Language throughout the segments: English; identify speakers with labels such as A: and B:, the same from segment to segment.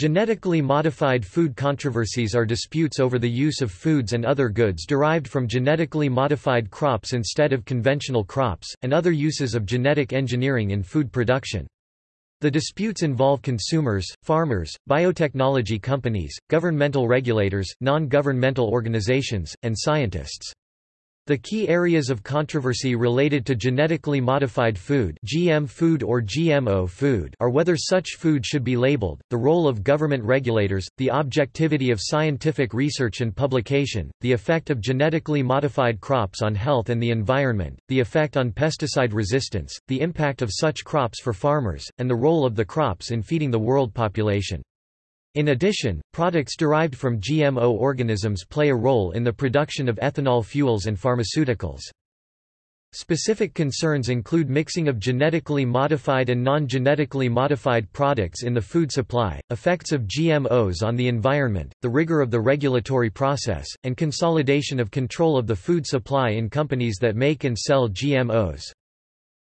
A: Genetically modified food controversies are disputes over the use of foods and other goods derived from genetically modified crops instead of conventional crops, and other uses of genetic engineering in food production. The disputes involve consumers, farmers, biotechnology companies, governmental regulators, non-governmental organizations, and scientists. The key areas of controversy related to genetically modified food, GM food or GMO food are whether such food should be labeled, the role of government regulators, the objectivity of scientific research and publication, the effect of genetically modified crops on health and the environment, the effect on pesticide resistance, the impact of such crops for farmers, and the role of the crops in feeding the world population. In addition, products derived from GMO organisms play a role in the production of ethanol fuels and pharmaceuticals. Specific concerns include mixing of genetically modified and non-genetically modified products in the food supply, effects of GMOs on the environment, the rigor of the regulatory process, and consolidation of control of the food supply in companies that make and sell GMOs.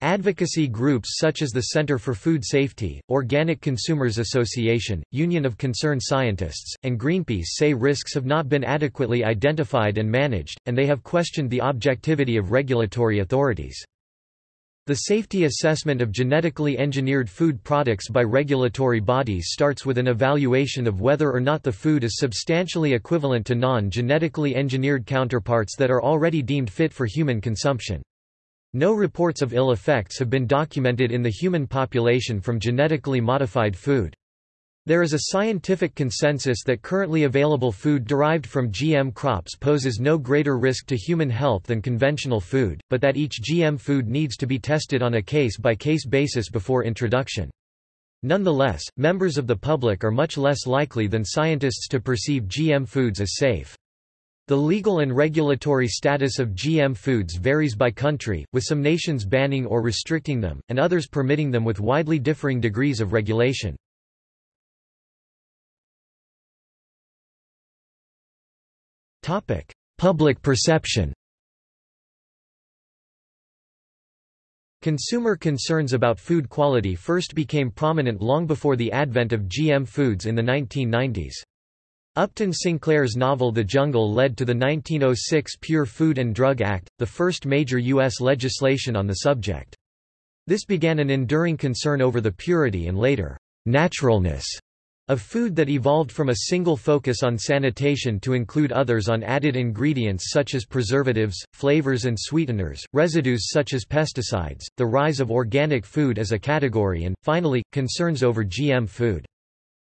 A: Advocacy groups such as the Center for Food Safety, Organic Consumers Association, Union of Concerned Scientists, and Greenpeace say risks have not been adequately identified and managed, and they have questioned the objectivity of regulatory authorities. The safety assessment of genetically engineered food products by regulatory bodies starts with an evaluation of whether or not the food is substantially equivalent to non-genetically engineered counterparts that are already deemed fit for human consumption. No reports of ill effects have been documented in the human population from genetically modified food. There is a scientific consensus that currently available food derived from GM crops poses no greater risk to human health than conventional food, but that each GM food needs to be tested on a case-by-case -case basis before introduction. Nonetheless, members of the public are much less likely than scientists to perceive GM foods as safe. The legal and regulatory status of GM foods varies by country, with some nations banning or restricting them, and others permitting them with widely differing degrees of regulation. Public perception Consumer concerns about food quality first became prominent long before the advent of GM foods in the 1990s. Upton Sinclair's novel The Jungle led to the 1906 Pure Food and Drug Act, the first major U.S. legislation on the subject. This began an enduring concern over the purity and later, naturalness of food that evolved from a single focus on sanitation to include others on added ingredients such as preservatives, flavors and sweeteners, residues such as pesticides, the rise of organic food as a category and, finally, concerns over GM food.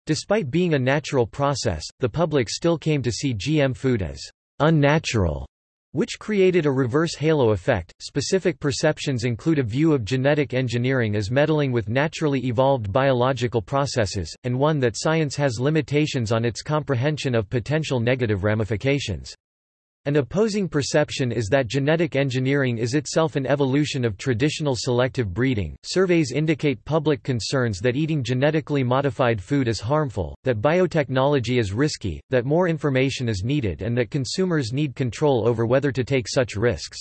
A: Despite being a natural process, the public still came to see GM food as unnatural, which created a reverse halo effect. Specific perceptions include a view of genetic engineering as meddling with naturally evolved biological processes, and one that science has limitations on its comprehension of potential negative ramifications. An opposing perception is that genetic engineering is itself an evolution of traditional selective breeding. Surveys indicate public concerns that eating genetically modified food is harmful, that biotechnology is risky, that more information is needed, and that consumers need control over whether to take such risks.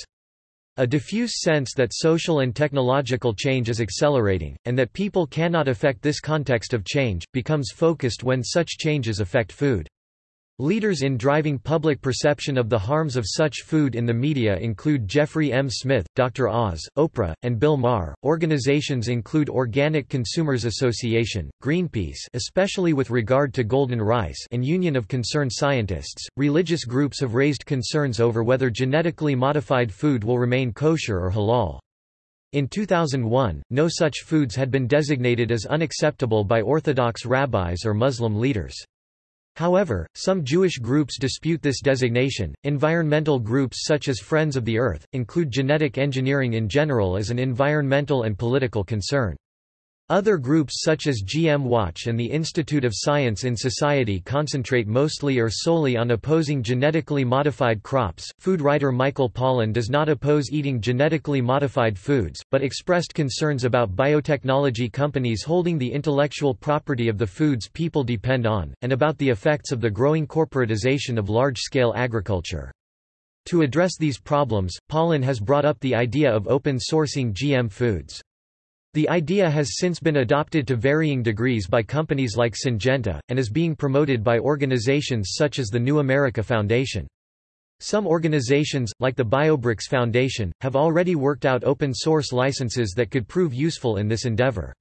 A: A diffuse sense that social and technological change is accelerating, and that people cannot affect this context of change, becomes focused when such changes affect food. Leaders in driving public perception of the harms of such food in the media include Jeffrey M. Smith, Dr. Oz, Oprah, and Bill Maher. Organizations include Organic Consumers Association, Greenpeace, especially with regard to golden rice, and Union of Concerned Scientists. Religious groups have raised concerns over whether genetically modified food will remain kosher or halal. In 2001, no such foods had been designated as unacceptable by Orthodox rabbis or Muslim leaders. However, some Jewish groups dispute this designation. Environmental groups such as Friends of the Earth include genetic engineering in general as an environmental and political concern. Other groups such as GM Watch and the Institute of Science in Society concentrate mostly or solely on opposing genetically modified crops. Food writer Michael Pollan does not oppose eating genetically modified foods, but expressed concerns about biotechnology companies holding the intellectual property of the foods people depend on, and about the effects of the growing corporatization of large-scale agriculture. To address these problems, Pollan has brought up the idea of open sourcing GM foods. The idea has since been adopted to varying degrees by companies like Syngenta, and is being promoted by organizations such as the New America Foundation. Some organizations, like the BioBricks Foundation, have already worked out open-source licenses that could prove useful in this endeavor.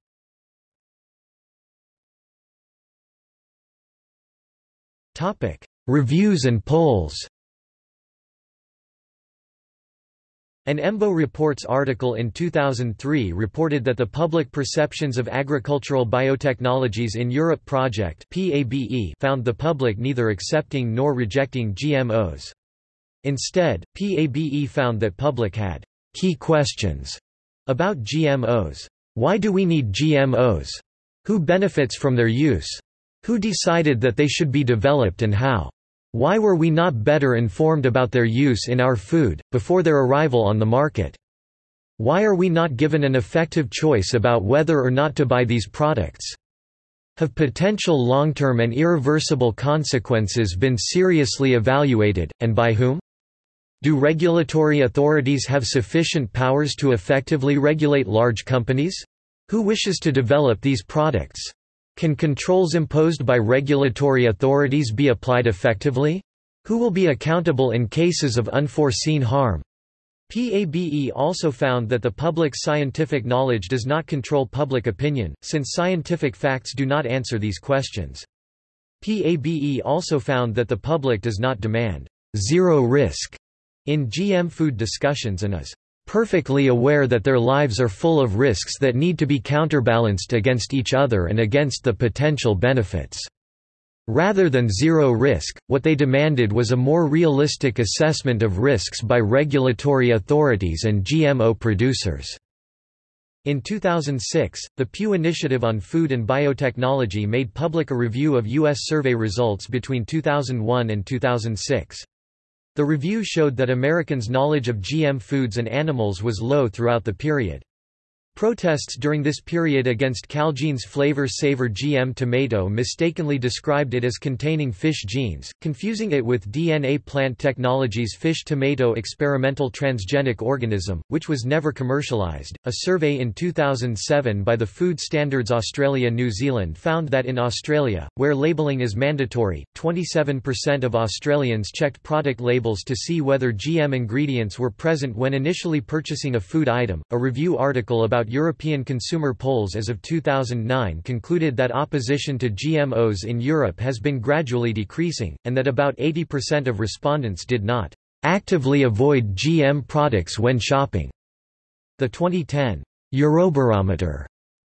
A: Reviews and polls An EMBO Reports article in 2003 reported that the Public Perceptions of Agricultural Biotechnologies in Europe project found the public neither accepting nor rejecting GMOs. Instead, PABE found that public had key questions about GMOs. Why do we need GMOs? Who benefits from their use? Who decided that they should be developed and how? Why were we not better informed about their use in our food, before their arrival on the market? Why are we not given an effective choice about whether or not to buy these products? Have potential long-term and irreversible consequences been seriously evaluated, and by whom? Do regulatory authorities have sufficient powers to effectively regulate large companies? Who wishes to develop these products? Can controls imposed by regulatory authorities be applied effectively? Who will be accountable in cases of unforeseen harm? PABE also found that the public's scientific knowledge does not control public opinion, since scientific facts do not answer these questions. PABE also found that the public does not demand zero risk in GM food discussions and is perfectly aware that their lives are full of risks that need to be counterbalanced against each other and against the potential benefits. Rather than zero risk, what they demanded was a more realistic assessment of risks by regulatory authorities and GMO producers. In 2006, the Pew Initiative on Food and Biotechnology made public a review of U.S. survey results between 2001 and 2006. The review showed that Americans' knowledge of GM foods and animals was low throughout the period. Protests during this period against Calgene's Flavr Savr GM tomato mistakenly described it as containing fish genes, confusing it with DNA Plant Technologies fish tomato experimental transgenic organism, which was never commercialized. A survey in 2007 by the Food Standards Australia New Zealand found that in Australia, where labelling is mandatory, 27% of Australians checked product labels to see whether GM ingredients were present when initially purchasing a food item. A review article about about European consumer polls as of 2009 concluded that opposition to GMOs in Europe has been gradually decreasing, and that about 80% of respondents did not actively avoid GM products when shopping. The 2010 Eurobarometer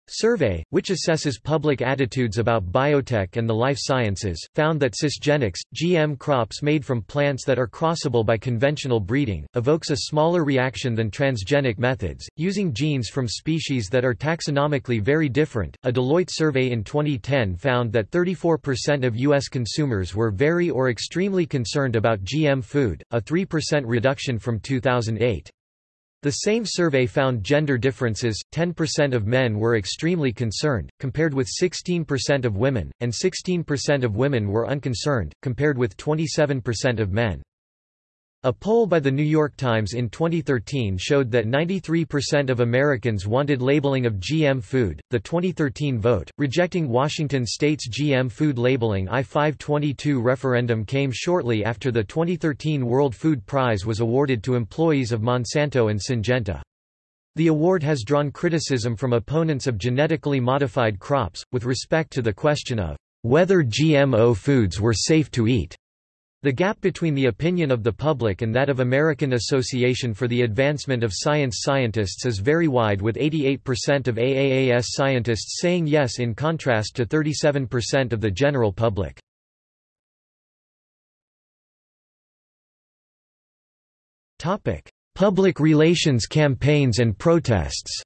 A: survey, which assesses public attitudes about biotech and the life sciences, found that cisgenics, GM crops made from plants that are crossable by conventional breeding, evokes a smaller reaction than transgenic methods, using genes from species that are taxonomically very different. A Deloitte survey in 2010 found that 34% of U.S. consumers were very or extremely concerned about GM food, a 3% reduction from 2008. The same survey found gender differences, 10% of men were extremely concerned, compared with 16% of women, and 16% of women were unconcerned, compared with 27% of men. A poll by The New York Times in 2013 showed that 93% of Americans wanted labeling of GM food. The 2013 vote, rejecting Washington state's GM food labeling I-522 referendum came shortly after the 2013 World Food Prize was awarded to employees of Monsanto and Syngenta. The award has drawn criticism from opponents of genetically modified crops, with respect to the question of whether GMO foods were safe to eat. The gap between the opinion of the public and that of American Association for the Advancement of Science scientists is very wide with 88% of AAAS scientists saying yes in contrast to 37% of the general public. Public relations campaigns and protests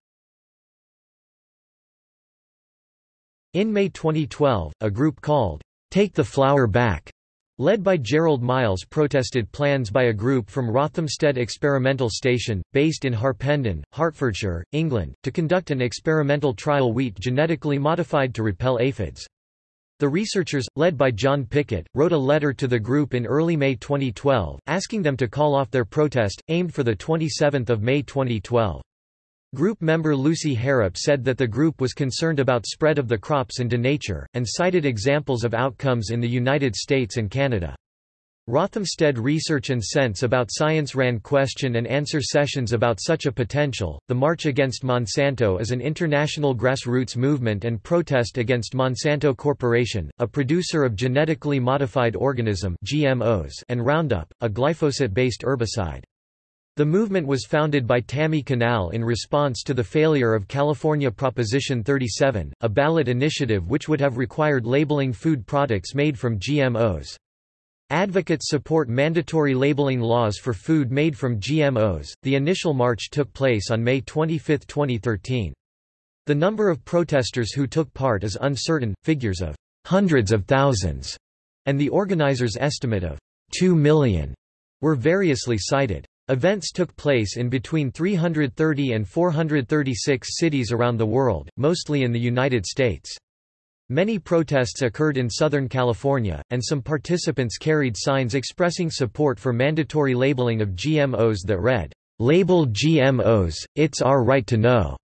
A: In May 2012, a group called, Take the Flour Back led by Gerald Miles protested plans by a group from Rothamsted Experimental Station, based in Harpenden, Hertfordshire, England, to conduct an experimental trial wheat genetically modified to repel aphids. The researchers, led by John Pickett, wrote a letter to the group in early May 2012, asking them to call off their protest, aimed for 27 May 2012. Group member Lucy Harrap said that the group was concerned about spread of the crops into nature, and cited examples of outcomes in the United States and Canada. Rothamsted Research and Sense About Science ran question and answer sessions about such a potential. The March Against Monsanto is an international grassroots movement and protest against Monsanto Corporation, a producer of genetically modified organism (GMOs) and Roundup, a glyphosate-based herbicide. The movement was founded by Tami Canal in response to the failure of California Proposition 37, a ballot initiative which would have required labeling food products made from GMOs. Advocates support mandatory labeling laws for food made from GMOs. The initial march took place on May 25, 2013. The number of protesters who took part is uncertain, figures of hundreds of thousands, and the organizers' estimate of 2 million were variously cited. Events took place in between 330 and 436 cities around the world, mostly in the United States. Many protests occurred in Southern California, and some participants carried signs expressing support for mandatory labeling of GMOs that read, "'Label GMOs, it's our right to know'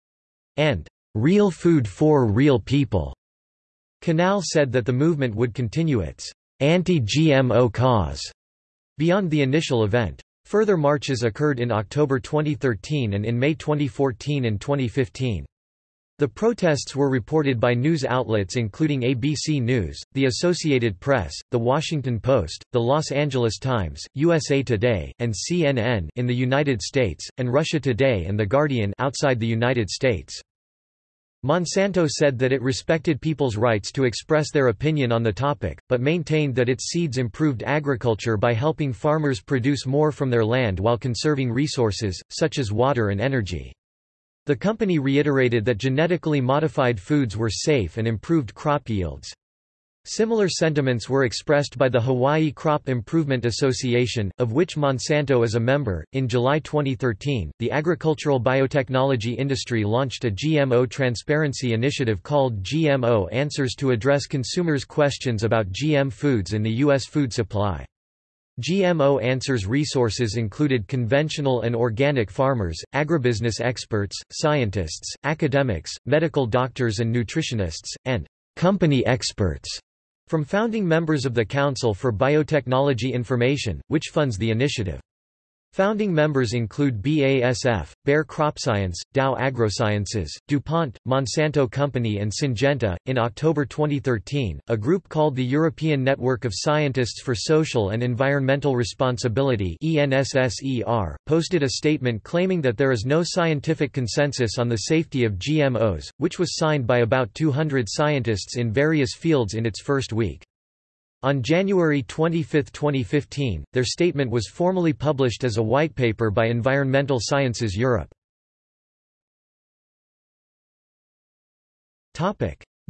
A: and "'Real food for real people'." Canal said that the movement would continue its anti-GMO cause beyond the initial event. Further marches occurred in October 2013 and in May 2014 and 2015. The protests were reported by news outlets including ABC News, The Associated Press, The Washington Post, The Los Angeles Times, USA Today, and CNN in the United States, and Russia Today and The Guardian outside the United States. Monsanto said that it respected people's rights to express their opinion on the topic, but maintained that its seeds improved agriculture by helping farmers produce more from their land while conserving resources, such as water and energy. The company reiterated that genetically modified foods were safe and improved crop yields. Similar sentiments were expressed by the Hawaii Crop Improvement Association, of which Monsanto is a member. In July 2013, the agricultural biotechnology industry launched a GMO transparency initiative called GMO Answers to address consumers' questions about GM foods in the U.S. food supply. GMO Answers resources included conventional and organic farmers, agribusiness experts, scientists, academics, medical doctors and nutritionists, and company experts from founding members of the Council for Biotechnology Information, which funds the initiative. Founding members include BASF, Bayer CropScience, Dow AgroSciences, DuPont, Monsanto Company, and Syngenta. In October 2013, a group called the European Network of Scientists for Social and Environmental Responsibility (ENSSER) posted a statement claiming that there is no scientific consensus on the safety of GMOs, which was signed by about 200 scientists in various fields in its first week. On January 25, 2015, their statement was formally published as a white paper by Environmental Sciences Europe.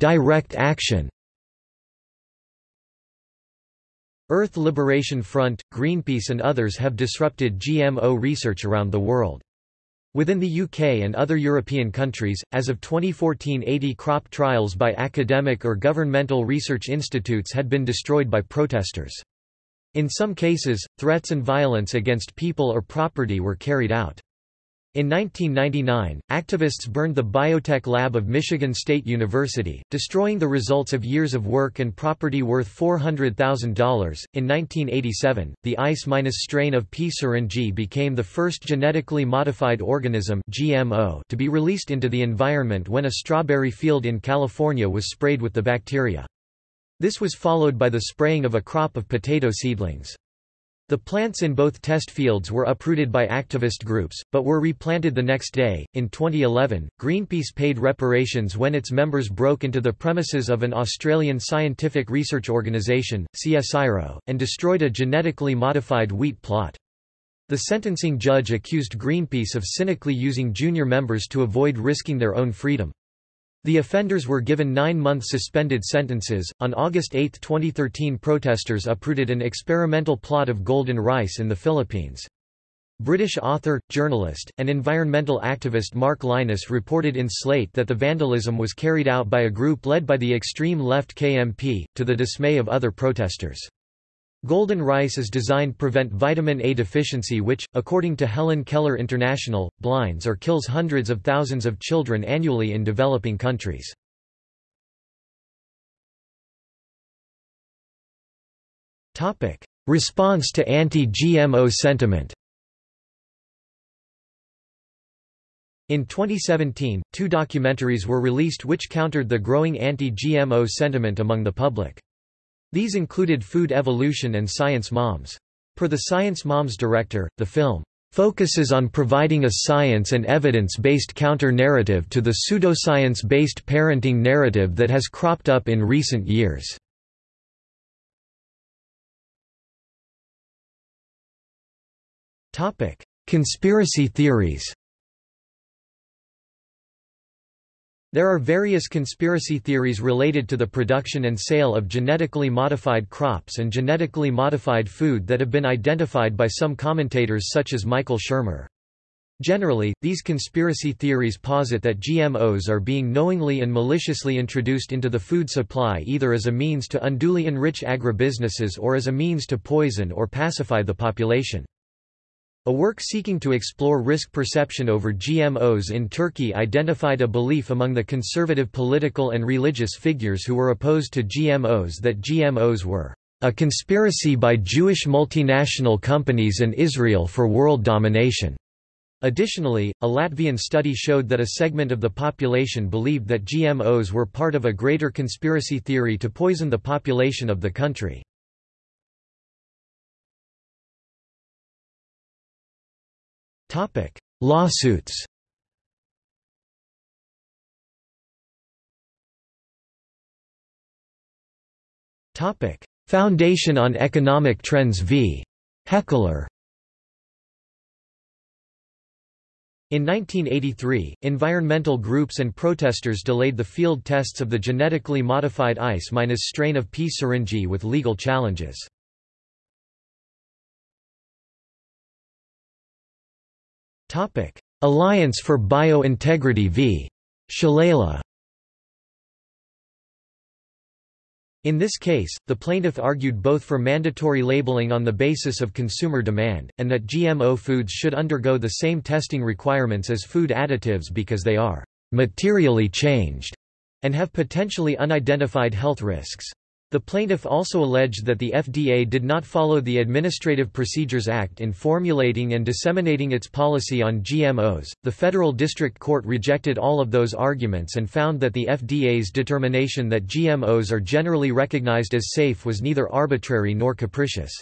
A: Direct action Earth Liberation Front, Greenpeace and others have disrupted GMO research around the world. Within the UK and other European countries, as of 2014 80 crop trials by academic or governmental research institutes had been destroyed by protesters. In some cases, threats and violence against people or property were carried out. In 1999, activists burned the biotech lab of Michigan State University, destroying the results of years of work and property worth $400,000. In 1987, the ICE-minus strain of P. syringae became the first genetically modified organism (GMO) to be released into the environment when a strawberry field in California was sprayed with the bacteria. This was followed by the spraying of a crop of potato seedlings. The plants in both test fields were uprooted by activist groups, but were replanted the next day. In 2011, Greenpeace paid reparations when its members broke into the premises of an Australian scientific research organisation, CSIRO, and destroyed a genetically modified wheat plot. The sentencing judge accused Greenpeace of cynically using junior members to avoid risking their own freedom. The offenders were given nine-month suspended sentences. On August 8, 2013, protesters uprooted an experimental plot of golden rice in the Philippines. British author, journalist, and environmental activist Mark Lynas reported in Slate that the vandalism was carried out by a group led by the extreme left KMP, to the dismay of other protesters. Golden rice is designed to prevent vitamin A deficiency which, according to Helen Keller International, blinds or kills hundreds of thousands of children annually in developing countries. Response to anti-GMO sentiment In 2017, two documentaries were released which countered the growing anti-GMO sentiment among the public. These included Food Evolution and Science Moms. Per the Science Moms director, the film focuses on providing a science and evidence-based counter-narrative to the pseudoscience-based parenting narrative that has cropped up in recent years. Conspiracy theories There are various conspiracy theories related to the production and sale of genetically modified crops and genetically modified food that have been identified by some commentators such as Michael Shermer. Generally, these conspiracy theories posit that GMOs are being knowingly and maliciously introduced into the food supply either as a means to unduly enrich agribusinesses or as a means to poison or pacify the population. A work seeking to explore risk perception over GMOs in Turkey identified a belief among the conservative political and religious figures who were opposed to GMOs that GMOs were a conspiracy by Jewish multinational companies and Israel for world domination. Additionally, a Latvian study showed that a segment of the population believed that GMOs were part of a greater conspiracy theory to poison the population of the country. Lawsuits Topic: Foundation on Economic Trends v. Heckler In 1983, environmental groups and protesters delayed the field tests of the genetically modified ICE- strain of P. syringae with legal challenges. Alliance for Bio-Integrity v. Shalala In this case, the plaintiff argued both for mandatory labeling on the basis of consumer demand, and that GMO foods should undergo the same testing requirements as food additives because they are materially changed and have potentially unidentified health risks. The plaintiff also alleged that the FDA did not follow the Administrative Procedures Act in formulating and disseminating its policy on GMOs. The Federal District Court rejected all of those arguments and found that the FDA's determination that GMOs are generally recognized as safe was neither arbitrary nor capricious.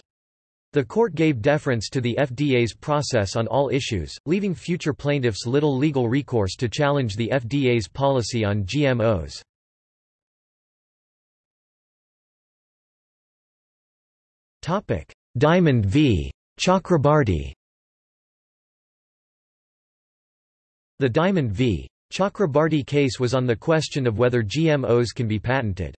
A: The court gave deference to the FDA's process on all issues, leaving future plaintiffs little legal recourse to challenge the FDA's policy on GMOs. Topic: Diamond v. Chakrabarti. The Diamond v. Chakrabarti case was on the question of whether GMOs can be patented.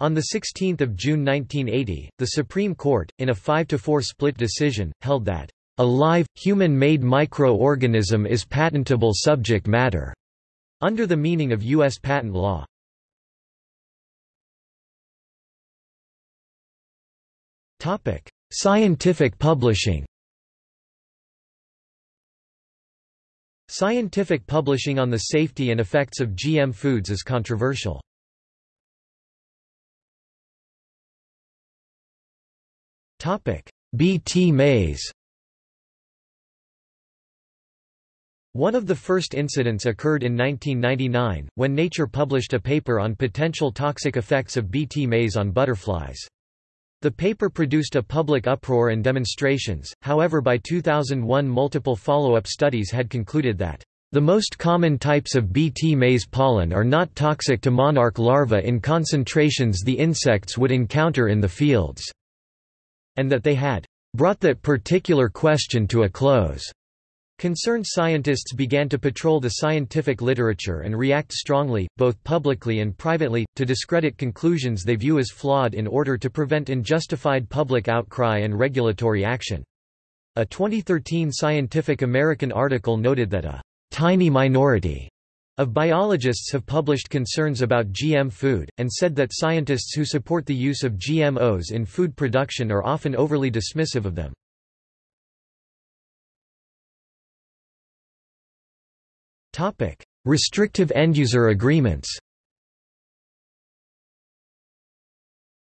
A: On 16 June 1980, the Supreme Court, in a 5–4 split decision, held that, "...a live, human-made microorganism is patentable subject matter," under the meaning of U.S. patent law. Scientific publishing Scientific publishing on the safety and effects of GM foods is controversial. B. T. maize One of the first incidents occurred in 1999, when Nature published a paper on potential toxic effects of Bt maize on butterflies. The paper produced a public uproar and demonstrations, however by 2001 multiple follow-up studies had concluded that the most common types of Bt maize pollen are not toxic to monarch larvae in concentrations the insects would encounter in the fields, and that they had brought that particular question to a close. Concerned scientists began to patrol the scientific literature and react strongly, both publicly and privately, to discredit conclusions they view as flawed in order to prevent unjustified public outcry and regulatory action. A 2013 Scientific American article noted that a tiny minority of biologists have published concerns about GM food, and said that scientists who support the use of GMOs in food production are often overly dismissive of them. Restrictive end-user agreements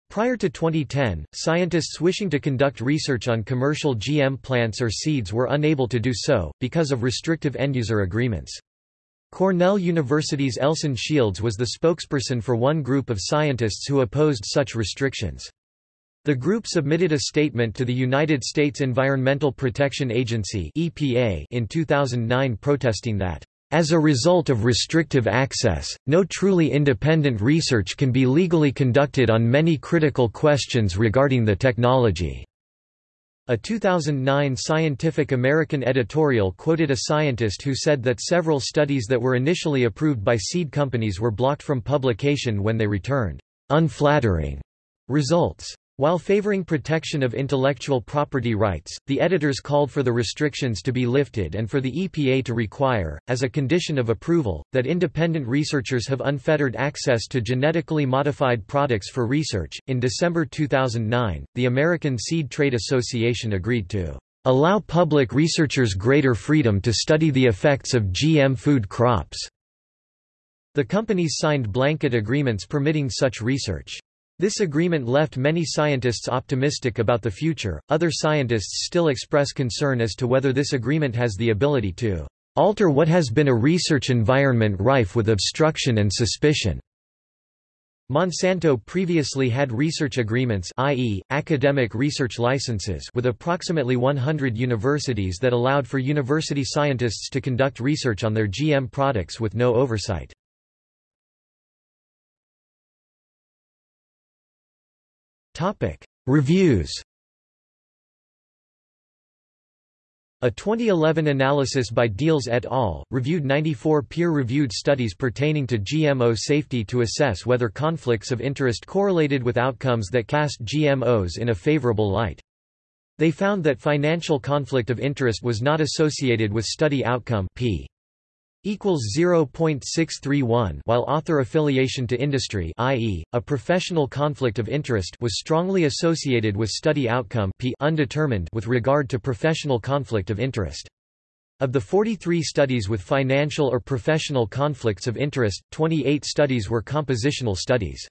A: Prior to 2010, scientists wishing to conduct research on commercial GM plants or seeds were unable to do so, because of restrictive end-user agreements. Cornell University's Elson Shields was the spokesperson for one group of scientists who opposed such restrictions. The group submitted a statement to the United States Environmental Protection Agency in 2009 protesting that as a result of restrictive access, no truly independent research can be legally conducted on many critical questions regarding the technology. A 2009 Scientific American editorial quoted a scientist who said that several studies that were initially approved by seed companies were blocked from publication when they returned unflattering results. While favoring protection of intellectual property rights, the editors called for the restrictions to be lifted and for the EPA to require, as a condition of approval, that independent researchers have unfettered access to genetically modified products for research. In December 2009, the American Seed Trade Association agreed to allow public researchers greater freedom to study the effects of GM food crops. The companies signed blanket agreements permitting such research. This agreement left many scientists optimistic about the future. Other scientists still express concern as to whether this agreement has the ability to alter what has been a research environment rife with obstruction and suspicion. Monsanto previously had research agreements i.e., academic research licenses with approximately 100 universities that allowed for university scientists to conduct research on their GM products with no oversight. Topic: Reviews. A 2011 analysis by Diels et al. reviewed 94 peer-reviewed studies pertaining to GMO safety to assess whether conflicts of interest correlated with outcomes that cast GMOs in a favorable light. They found that financial conflict of interest was not associated with study outcome p equals 0.631 while author affiliation to industry i.e., a professional conflict of interest was strongly associated with study outcome p undetermined with regard to professional conflict of interest. Of the 43 studies with financial or professional conflicts of interest, 28 studies were compositional studies.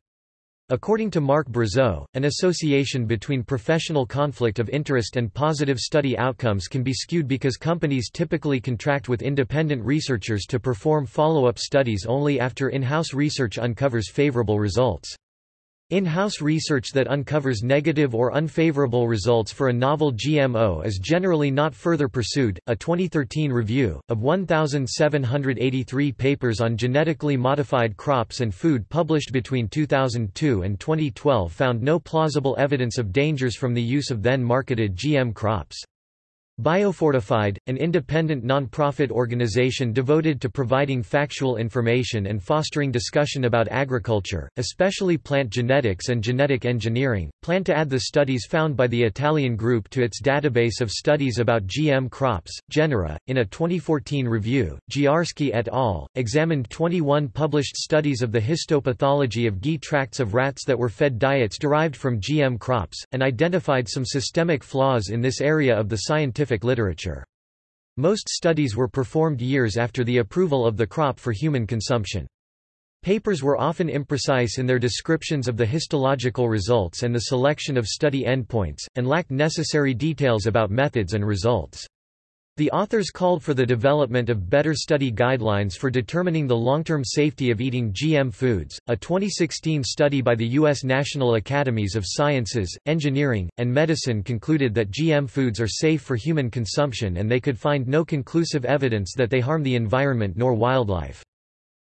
A: According to Marc Brazeau, an association between professional conflict of interest and positive study outcomes can be skewed because companies typically contract with independent researchers to perform follow-up studies only after in-house research uncovers favorable results. In-house research that uncovers negative or unfavorable results for a novel GMO is generally not further pursued. A 2013 review of 1783 papers on genetically modified crops and food published between 2002 and 2012 found no plausible evidence of dangers from the use of then marketed GM crops. Biofortified, an independent non-profit organization devoted to providing factual information and fostering discussion about agriculture, especially plant genetics and genetic engineering, planned to add the studies found by the Italian group to its database of studies about GM crops. Genera, in a 2014 review, Zdziarski et al. examined 21 published studies of the histopathology of GI tracts of rats that were fed diets derived from GM crops, and identified some systemic flaws in this area of the scientific scientific literature. Most studies were performed years after the approval of the crop for human consumption. Papers were often imprecise in their descriptions of the histological results and the selection of study endpoints, and lacked necessary details about methods and results. The authors called for the development of better study guidelines for determining the long-term safety of eating GM foods. A 2016 study by the U.S. National Academies of Sciences, Engineering, and Medicine concluded that GM foods are safe for human consumption and they could find no conclusive evidence that they harm the environment nor wildlife.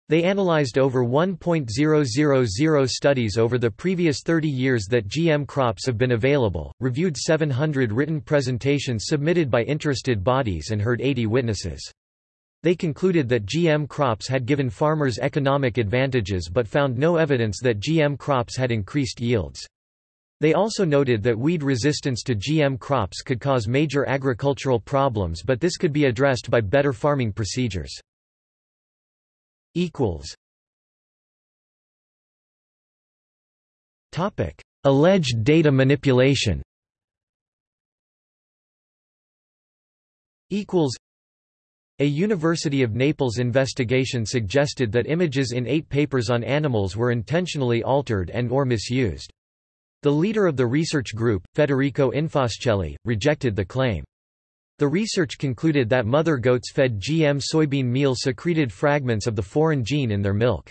A: They analyzed over 1.000 studies over the previous 30 years that GM crops have been available, reviewed 700 written presentations submitted by interested bodies and heard 80 witnesses. They concluded that GM crops had given farmers economic advantages but found no evidence that GM crops had increased yields. They also noted that weed resistance to GM crops could cause major agricultural problems but this could be addressed by better farming procedures. Equals topic alleged data manipulation equals a University of Naples investigation suggested that images in eight papers on animals were intentionally altered and or misused. The leader of the research group, Federico Infascelli, rejected the claim. The research concluded that mother goats fed GM soybean meal secreted fragments of the foreign gene in their milk.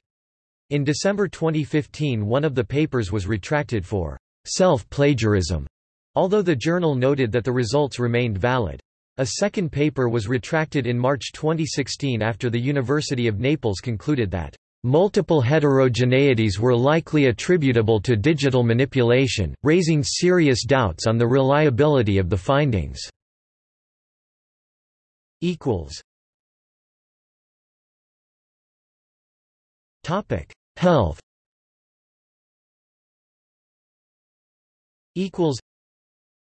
A: In December 2015 one of the papers was retracted for self-plagiarism, although the journal noted that the results remained valid. A second paper was retracted in March 2016 after the University of Naples concluded that multiple heterogeneities were likely attributable to digital manipulation, raising serious doubts on the reliability of the findings. Health. Equals.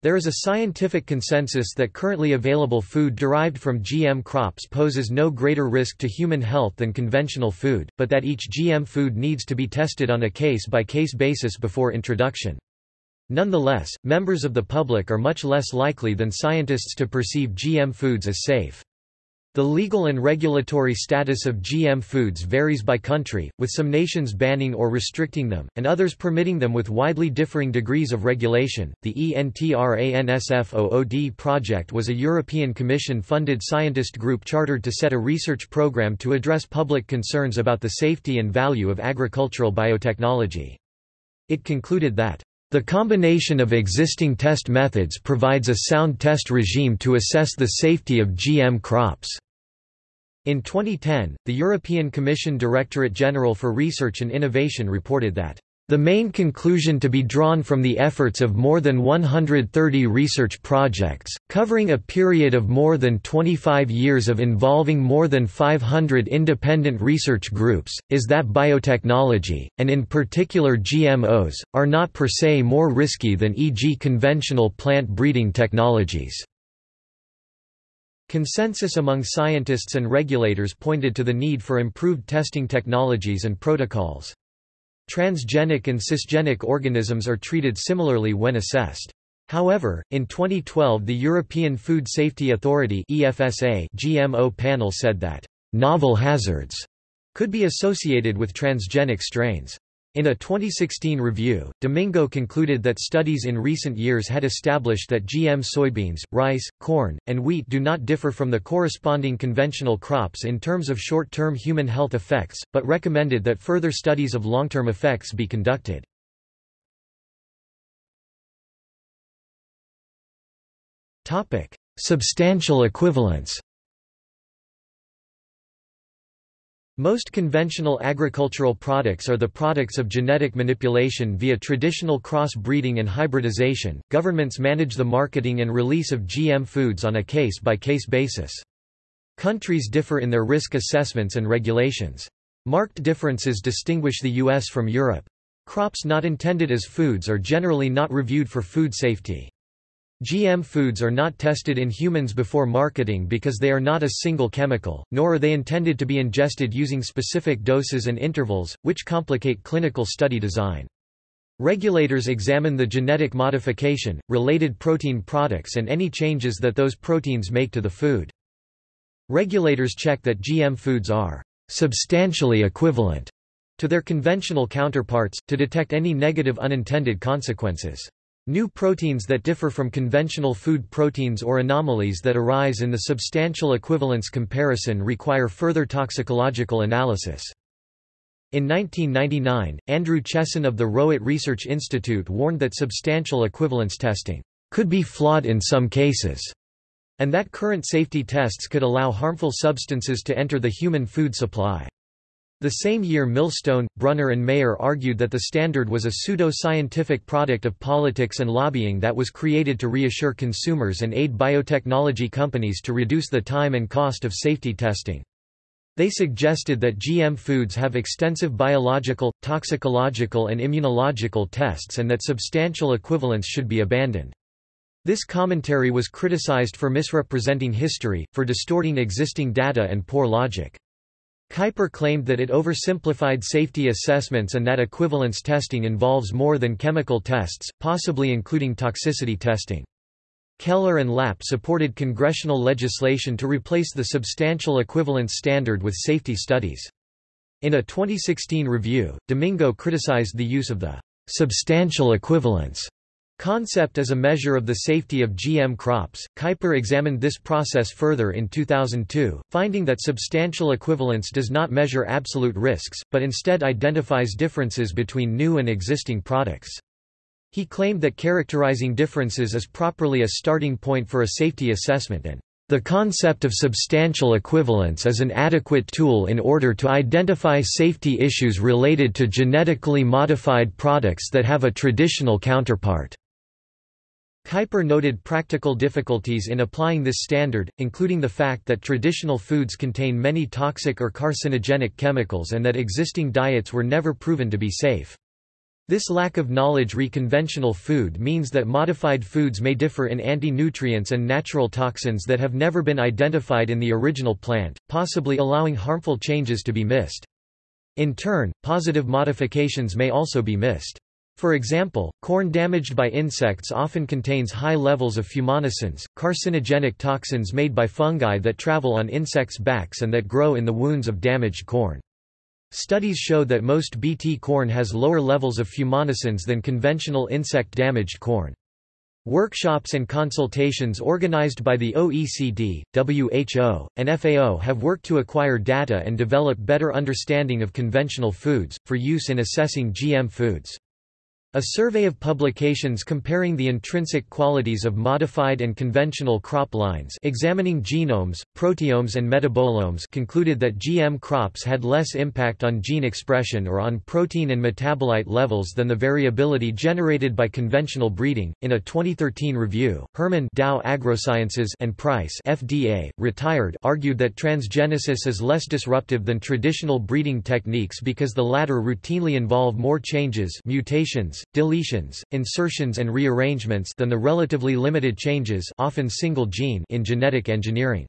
A: There is a scientific consensus that currently available food derived from GM crops poses no greater risk to human health than conventional food, but that each GM food needs to be tested on a case-by-case -case basis before introduction. Nonetheless, members of the public are much less likely than scientists to perceive GM foods as safe. The legal and regulatory status of GM foods varies by country, with some nations banning or restricting them, and others permitting them with widely differing degrees of regulation. The ENTRANSFOOD project was a European Commission funded scientist group chartered to set a research program to address public concerns about the safety and value of agricultural biotechnology. It concluded that the combination of existing test methods provides a sound test regime to assess the safety of GM crops. In 2010, the European Commission Directorate General for Research and Innovation reported that the main conclusion to be drawn from the efforts of more than 130 research projects, covering a period of more than 25 years of involving more than 500 independent research groups, is that biotechnology, and in particular GMOs, are not per se more risky than e.g. conventional plant breeding technologies. Consensus among scientists and regulators pointed to the need for improved testing technologies and protocols. Transgenic and cisgenic organisms are treated similarly when assessed. However, in 2012 the European Food Safety Authority EFSA GMO panel said that novel hazards could be associated with transgenic strains. In a 2016 review, Domingo concluded that studies in recent years had established that GM soybeans, rice, corn, and wheat do not differ from the corresponding conventional crops in terms of short-term human health effects, but recommended that further studies of long-term effects be conducted. Substantial equivalence Most conventional agricultural products are the products of genetic manipulation via traditional cross-breeding and hybridization. Governments manage the marketing and release of GM foods on a case-by-case -case basis. Countries differ in their risk assessments and regulations. Marked differences distinguish the US from Europe. Crops not intended as foods are generally not reviewed for food safety. GM foods are not tested in humans before marketing because they are not a single chemical, nor are they intended to be ingested using specific doses and intervals, which complicate clinical study design. Regulators examine the genetic modification, related protein products and any changes that those proteins make to the food. Regulators check that GM foods are substantially equivalent to their conventional counterparts, to detect any negative unintended consequences. New proteins that differ from conventional food proteins or anomalies that arise in the substantial equivalence comparison require further toxicological analysis. In 1999, Andrew Chesson of the Rowett Research Institute warned that substantial equivalence testing could be flawed in some cases, and that current safety tests could allow harmful substances to enter the human food supply. The same year Millstone, Brunner and Mayer argued that the standard was a pseudo-scientific product of politics and lobbying that was created to reassure consumers and aid biotechnology companies to reduce the time and cost of safety testing. They suggested that GM foods have extensive biological, toxicological and immunological tests and that substantial equivalence should be abandoned. This commentary was criticized for misrepresenting history, for distorting existing data and poor logic. Kuiper claimed that it oversimplified safety assessments and that equivalence testing involves more than chemical tests, possibly including toxicity testing. Keller and Lapp supported congressional legislation to replace the substantial equivalence standard with safety studies. In a 2016 review, Domingo criticized the use of the substantial equivalence concept as a measure of the safety of GM crops. Kuiper examined this process further in 2002, finding that substantial equivalence does not measure absolute risks, but instead identifies differences between new and existing products. He claimed that characterizing differences is properly a starting point for a safety assessment and the concept of substantial equivalence is an adequate tool in order to identify safety issues related to genetically modified products that have a traditional counterpart. Kuiper noted practical difficulties in applying this standard, including the fact that traditional foods contain many toxic or carcinogenic chemicals and that existing diets were never proven to be safe. This lack of knowledge re conventional food means that modified foods may differ in anti-nutrients and natural toxins that have never been identified in the original plant, possibly allowing harmful changes to be missed. In turn, positive modifications may also be missed. For example, corn damaged by insects often contains high levels of fumonisins, carcinogenic toxins made by fungi that travel on insects' backs and that grow in the wounds of damaged corn. Studies show that most Bt corn has lower levels of fumonisins than conventional insect-damaged corn. Workshops and consultations organized by the OECD, WHO, and FAO have worked to acquire data and develop better understanding of conventional foods, for use in assessing GM foods. A survey of publications comparing the intrinsic qualities of modified and conventional crop lines examining genomes, proteomes and metabolomes concluded that GM crops had less impact on gene expression or on protein and metabolite levels than the variability generated by conventional breeding. In a 2013 review, Herman Dow AgroSciences and Price FDA, retired, argued that transgenesis is less disruptive than traditional breeding techniques because the latter routinely involve more changes, mutations, deletions, insertions and rearrangements than the relatively limited changes often single gene in genetic engineering.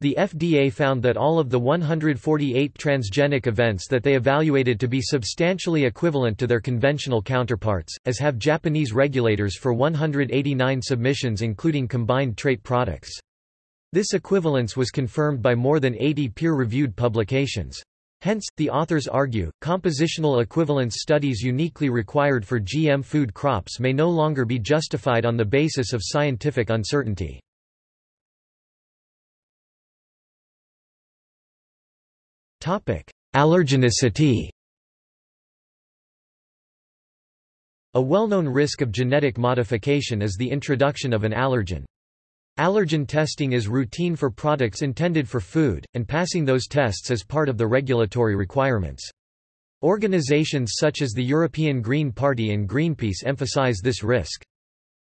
A: The FDA found that all of the 148 transgenic events that they evaluated to be substantially equivalent to their conventional counterparts, as have Japanese regulators for 189 submissions including combined trait products. This equivalence was confirmed by more than 80 peer-reviewed publications. Hence, the authors argue, compositional equivalence studies uniquely required for GM food crops may no longer be justified on the basis of scientific uncertainty. Allergenicity A well-known risk of genetic modification is the introduction of an allergen. Allergen testing is routine for products intended for food, and passing those tests is part of the regulatory requirements. Organizations such as the European Green Party and Greenpeace emphasize this risk.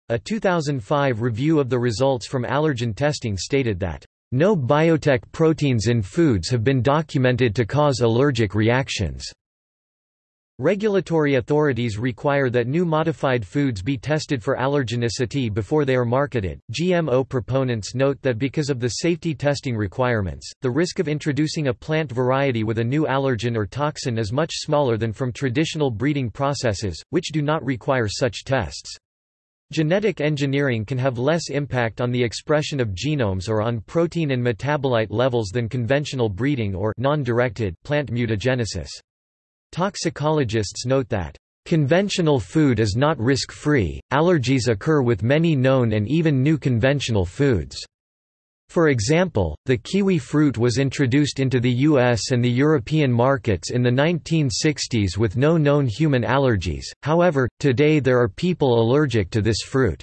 A: A 2005 review of the results from allergen testing stated that, "...no biotech proteins in foods have been documented to cause allergic reactions." Regulatory authorities require that new modified foods be tested for allergenicity before they are marketed. GMO proponents note that because of the safety testing requirements, the risk of introducing a plant variety with a new allergen or toxin is much smaller than from traditional breeding processes, which do not require such tests. Genetic engineering can have less impact on the expression of genomes or on protein and metabolite levels than conventional breeding or non-directed plant mutagenesis. Toxicologists note that Conventional food is not risk-free, allergies occur with many known and even new conventional foods. For example, the kiwi fruit was introduced into the US and the European markets in the 1960s with no known human allergies, however, today there are people allergic to this fruit.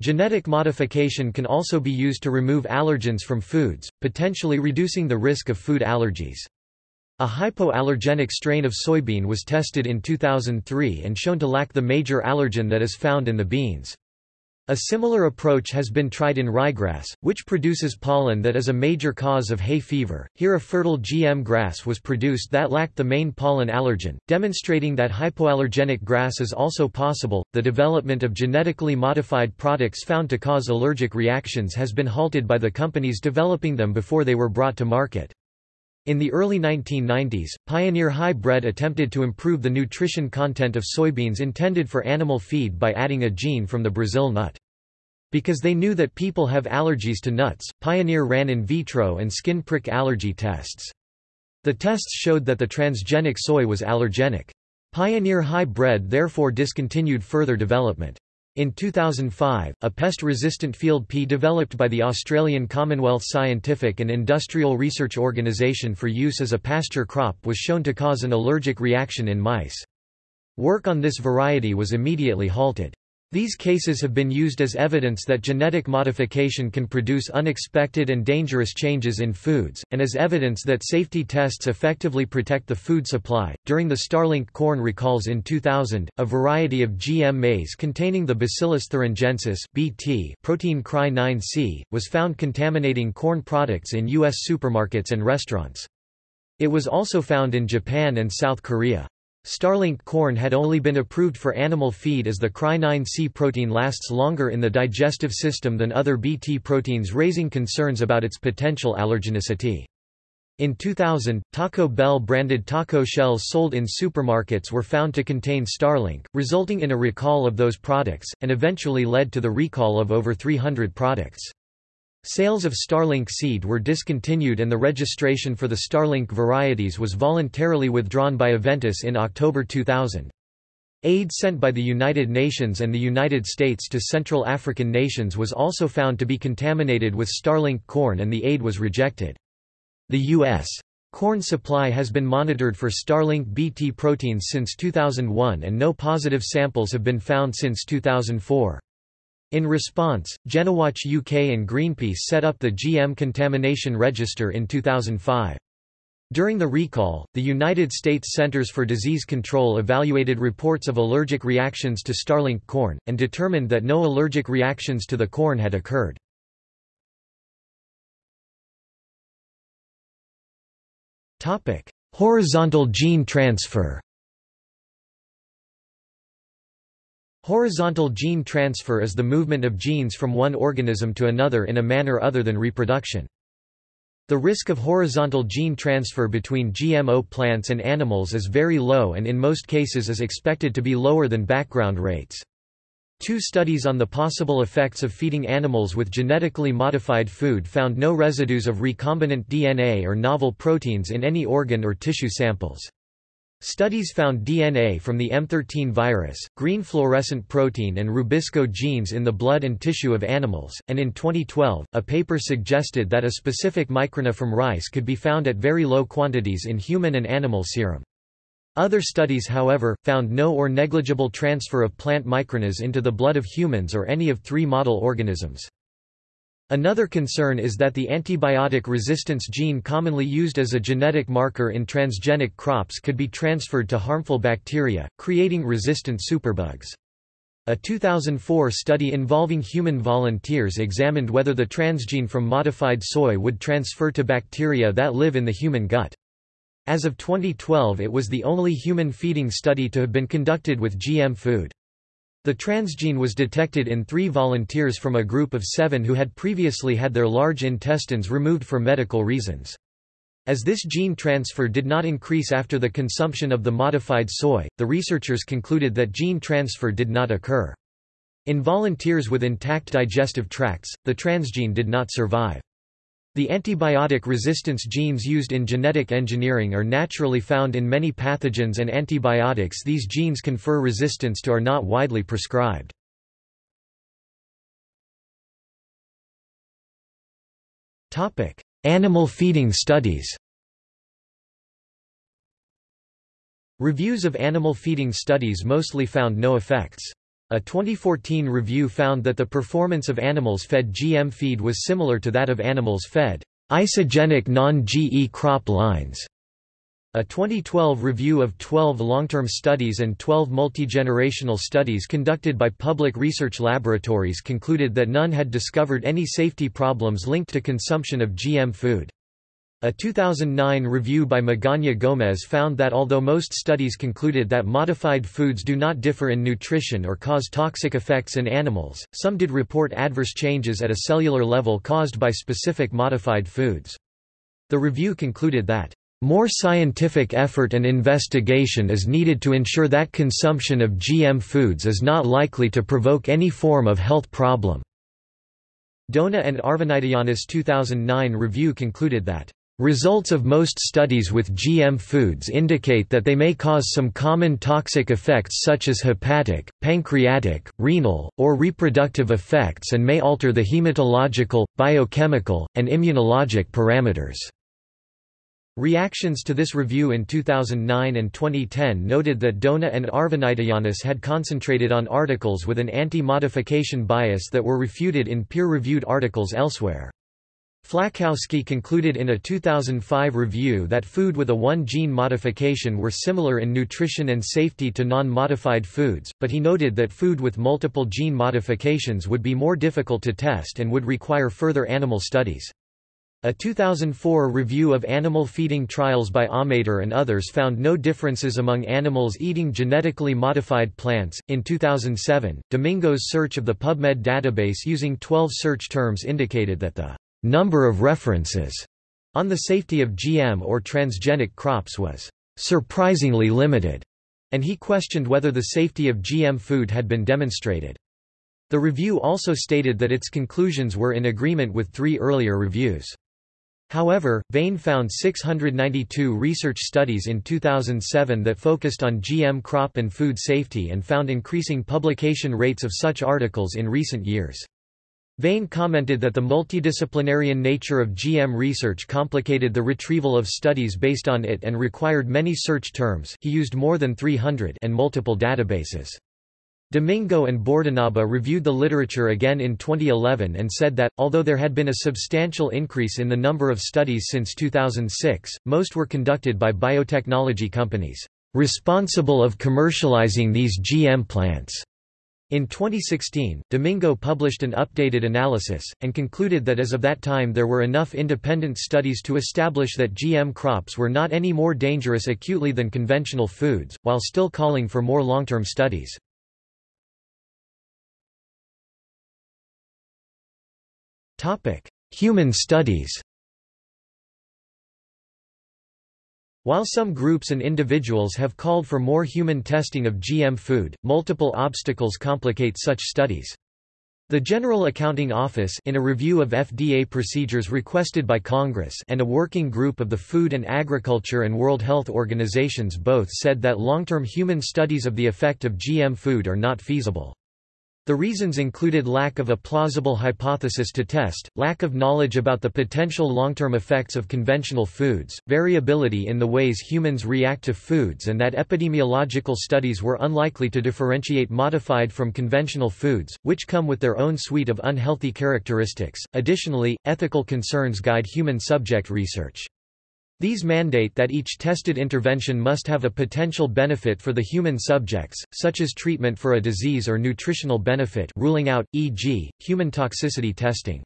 A: Genetic modification can also be used to remove allergens from foods, potentially reducing the risk of food allergies. A hypoallergenic strain of soybean was tested in 2003 and shown to lack the major allergen that is found in the beans. A similar approach has been tried in ryegrass, which produces pollen that is a major cause of hay fever. Here a fertile GM grass was produced that lacked the main pollen allergen, demonstrating that hypoallergenic grass is also possible. The development of genetically modified products found to cause allergic reactions has been halted by the companies developing them before they were brought to market. In the early 1990s, Pioneer Hi-Bred attempted to improve the nutrition content of soybeans intended for animal feed by adding a gene from the Brazil nut. Because they knew that people have allergies to nuts, Pioneer ran in vitro and skin prick allergy tests. The tests showed that the transgenic soy was allergenic. Pioneer Hi-Bred therefore discontinued further development. In 2005, a pest-resistant field pea developed by the Australian Commonwealth Scientific and Industrial Research Organisation for use as a pasture crop was shown to cause an allergic reaction in mice. Work on this variety was immediately halted. These cases have been used as evidence that genetic modification can produce unexpected and dangerous changes in foods, and as evidence that safety tests effectively protect the food supply. During the Starlink corn recalls in 2000, a variety of GM maize containing the Bacillus thuringiensis (BT) protein Cry9C was found contaminating corn products in U.S. supermarkets and restaurants. It was also found in Japan and South Korea. Starlink corn had only been approved for animal feed as the Cry9C protein lasts longer in the digestive system than other Bt proteins raising concerns about its potential allergenicity. In 2000, Taco Bell branded taco shells sold in supermarkets were found to contain Starlink, resulting in a recall of those products, and eventually led to the recall of over 300 products. Sales of Starlink seed were discontinued and the registration for the Starlink varieties was voluntarily withdrawn by Aventis in October 2000. Aid sent by the United Nations and the United States to Central African nations was also found to be contaminated with Starlink corn and the aid was rejected. The U.S. corn supply has been monitored for Starlink Bt proteins since 2001 and no positive samples have been found since 2004. In response, GeneWatch UK and Greenpeace set up the GM Contamination Register in 2005. During the recall, the United States Centers for Disease Control evaluated reports of allergic reactions to Starlink corn, and determined that no allergic reactions to the corn had occurred. Horizontal gene transfer Horizontal gene transfer is the movement of genes from one organism to another in a manner other than reproduction. The risk of horizontal gene transfer between GMO plants and animals is very low and in most cases is expected to be lower than background rates. Two studies on the possible effects of feeding animals with genetically modified food found no residues of recombinant DNA or novel proteins in any organ or tissue samples. Studies found DNA from the M13 virus, green fluorescent protein and rubisco genes in the blood and tissue of animals, and in 2012, a paper suggested that a specific microRNA from rice could be found at very low quantities in human and animal serum. Other studies however, found no or negligible transfer of plant microRNAs into the blood of humans or any of three model organisms. Another concern is that the antibiotic resistance gene commonly used as a genetic marker in transgenic crops could be transferred to harmful bacteria, creating resistant superbugs. A 2004 study involving human volunteers examined whether the transgene from modified soy would transfer to bacteria that live in the human gut. As of 2012 it was the only human feeding study to have been conducted with GM food. The transgene was detected in three volunteers from a group of seven who had previously had their large intestines removed for medical reasons. As this gene transfer did not increase after the consumption of the modified soy, the researchers concluded that gene transfer did not occur. In volunteers with intact digestive tracts, the transgene did not survive. The antibiotic resistance genes used in genetic engineering are naturally found in many pathogens and antibiotics these genes confer resistance to are not widely prescribed. Animal feeding studies Reviews of animal feeding studies mostly found no effects. A 2014 review found that the performance of animals fed GM feed was similar to that of animals fed isogenic non-GE crop lines. A 2012 review of 12 long-term studies and 12 multi-generational studies conducted by public research laboratories concluded that none had discovered any safety problems linked to consumption of GM food. A 2009 review by Magaña Gómez found that although most studies concluded that modified foods do not differ in nutrition or cause toxic effects in animals, some did report adverse changes at a cellular level caused by specific modified foods. The review concluded that more scientific effort and investigation is needed to ensure that consumption of GM foods is not likely to provoke any form of health problem. Dona and Arvanitoyannis 2009 review concluded that Results of most studies with GM foods indicate that they may cause some common toxic effects such as hepatic, pancreatic, renal, or reproductive effects and may alter the hematological, biochemical, and immunologic parameters. Reactions to this review in 2009 and 2010 noted that Dona and Arvanitoyannis had concentrated on articles with an anti-modification bias that were refuted in peer-reviewed articles elsewhere. Flachowsky concluded in a 2005 review that food with a one-gene modification were similar in nutrition and safety to non-modified foods, but he noted that food with multiple gene modifications would be more difficult to test and would require further animal studies. A 2004 review of animal feeding trials by Aumaitre and others found no differences among animals eating genetically modified plants. In 2007, Domingo's search of the PubMed database using 12 search terms indicated that the number of references on the safety of GM or transgenic crops was surprisingly limited, and he questioned whether the safety of GM food had been demonstrated. The review also stated that its conclusions were in agreement with three earlier reviews. However, Vain found 692 research studies in 2007 that focused on GM crop and food safety and found increasing publication rates of such articles in recent years. Vain commented that the multidisciplinarian nature of GM research complicated the retrieval of studies based on it and required many search terms he used more than 300 and multiple databases. Domingo and Bordonaba reviewed the literature again in 2011 and said that, although there had been a substantial increase in the number of studies since 2006, most were conducted by biotechnology companies, responsible of commercializing these GM plants. In 2016, Domingo published an updated analysis, and concluded that as of that time there were enough independent studies to establish that GM crops were not any more dangerous acutely than conventional foods, while still calling for more long-term studies. Human studies While some groups and individuals have called for more human testing of GM food, multiple obstacles complicate such studies. The General Accounting Office in a review of FDA procedures requested by Congress and a working group of the Food and Agriculture and World Health Organizations both said that long-term human studies of the effect of GM food are not feasible. The reasons included lack of a plausible hypothesis to test, lack of knowledge about the potential long-term effects of conventional foods, variability in the ways humans react to foods and that epidemiological studies were unlikely to differentiate modified from conventional foods, which come with their own suite of unhealthy characteristics. Additionally, ethical concerns guide human subject research. These mandate that each tested intervention must have a potential benefit for the human subjects, such as treatment for a disease or nutritional benefit ruling out, e.g., human toxicity testing.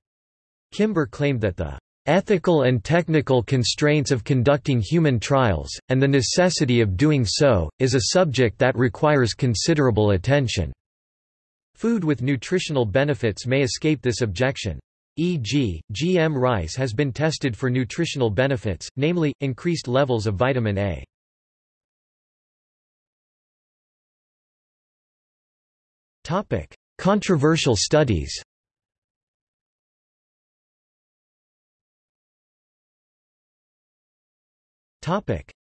A: Kimber claimed that the ethical and technical constraints of conducting human trials, and the necessity of doing so, is a subject that requires considerable attention. Food with nutritional benefits may escape this objection. E.g., GM rice has been tested for nutritional benefits, namely, increased levels of vitamin A. Controversial studies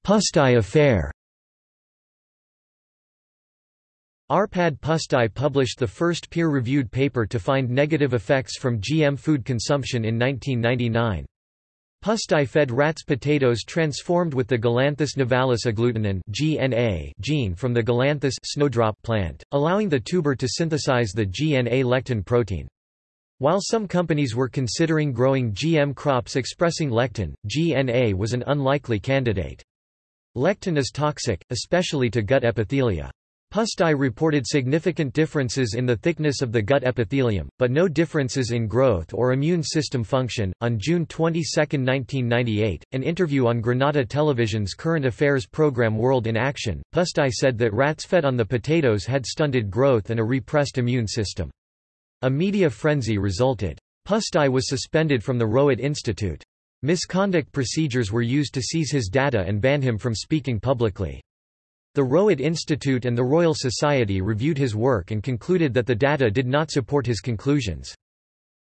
A: Pusztai affair Arpad Pusztai published the first peer-reviewed paper to find negative effects from GM food consumption in 1999. Pusztai fed rats potatoes transformed with the Galanthus nivalis agglutinin GNA gene from the Galanthus snowdrop plant, allowing the tuber to synthesize the GNA lectin protein. While some companies were considering growing GM crops expressing lectin, GNA was an unlikely candidate. Lectin is toxic, especially to gut epithelia. Pusztai reported significant differences in the thickness of the gut epithelium, but no differences in growth or immune system function. On June 22, 1998, an interview on Granada Television's current affairs program World in Action, Pusztai said that rats fed on the potatoes had stunted growth and a repressed immune system. A media frenzy resulted. Pusztai was suspended from the Rowett Institute. Misconduct procedures were used to seize his data and ban him from speaking publicly. The Rowett Institute and the Royal Society reviewed his work and concluded that the data did not support his conclusions.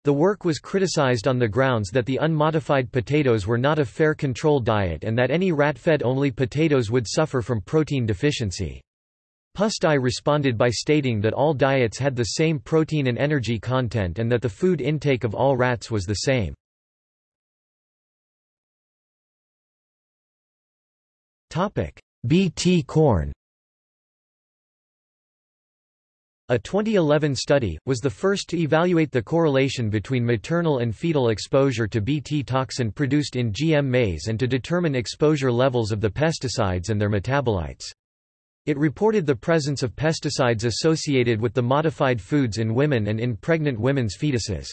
A: The work was criticized on the grounds that the unmodified potatoes were not a fair control diet and that any rat-fed only potatoes would suffer from protein deficiency. Pusztai responded by stating that all diets had the same protein and energy content and that the food intake of all rats was the same. Bt corn A 2011 study, was the first to evaluate the correlation between maternal and fetal exposure to Bt toxin produced in GM maize and to determine exposure levels of the pesticides and their metabolites. It reported the presence of pesticides associated with the modified foods in women and in pregnant women's fetuses.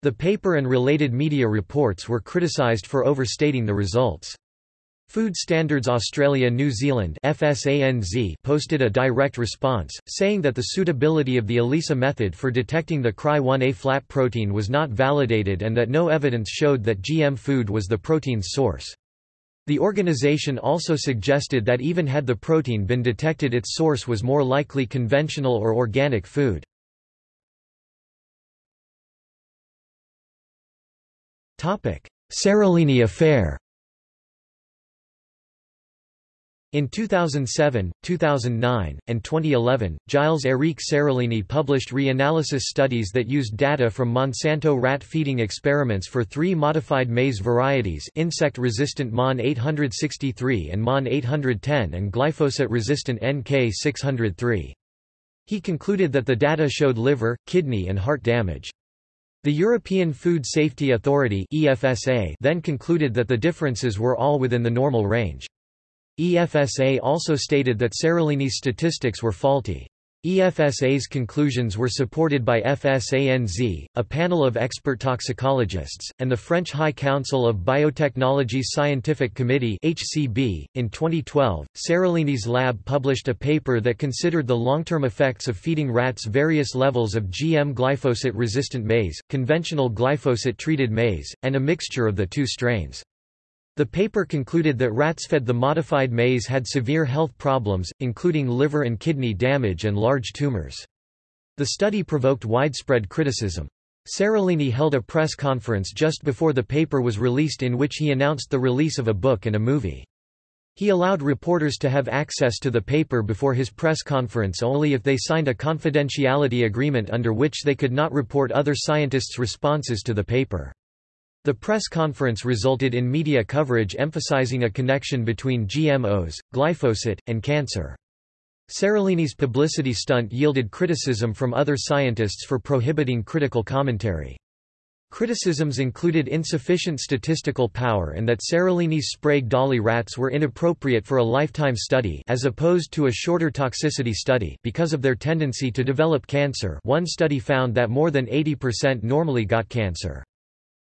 A: The paper and related media reports were criticised for overstating the results. Food Standards Australia New Zealand FSANZ posted a direct response, saying that the suitability of the ELISA method for detecting the Cry1A flat protein was not validated and that no evidence showed that GM food was the protein's source. The organization also suggested that even had the protein been detected its source was more likely conventional or organic food. Seralini affair In 2007, 2009, and 2011, Gilles-Éric Seralini published reanalysis studies that used data from Monsanto rat feeding experiments for three modified maize varieties insect-resistant MON 863 and MON 810 and glyphosate-resistant NK 603. He concluded that the data showed liver, kidney and heart damage. The European Food Safety Authority EFSA then concluded that the differences were all within the normal range. EFSA also stated that Seralini's statistics were faulty. EFSA's conclusions were supported by FSANZ, a panel of expert toxicologists, and the French High Council of Biotechnology's Scientific Committee (HCB). In 2012, Seralini's lab published a paper that considered the long-term effects of feeding rats various levels of GM glyphosate-resistant maize, conventional glyphosate-treated maize, and a mixture of the two strains. The paper concluded that rats fed the modified maize had severe health problems, including liver and kidney damage and large tumors. The study provoked widespread criticism. Seralini held a press conference just before the paper was released in which he announced the release of a book and a movie. He allowed reporters to have access to the paper before his press conference only if they signed a confidentiality agreement under which they could not report other scientists' responses to the paper. The press conference resulted in media coverage emphasizing a connection between GMOs, glyphosate, and cancer. Seralini's publicity stunt yielded criticism from other scientists for prohibiting critical commentary. Criticisms included insufficient statistical power and that Seralini's Sprague Dawley rats were inappropriate for a lifetime study as opposed to a shorter toxicity study because of their tendency to develop cancer one study found that more than 80% normally got cancer.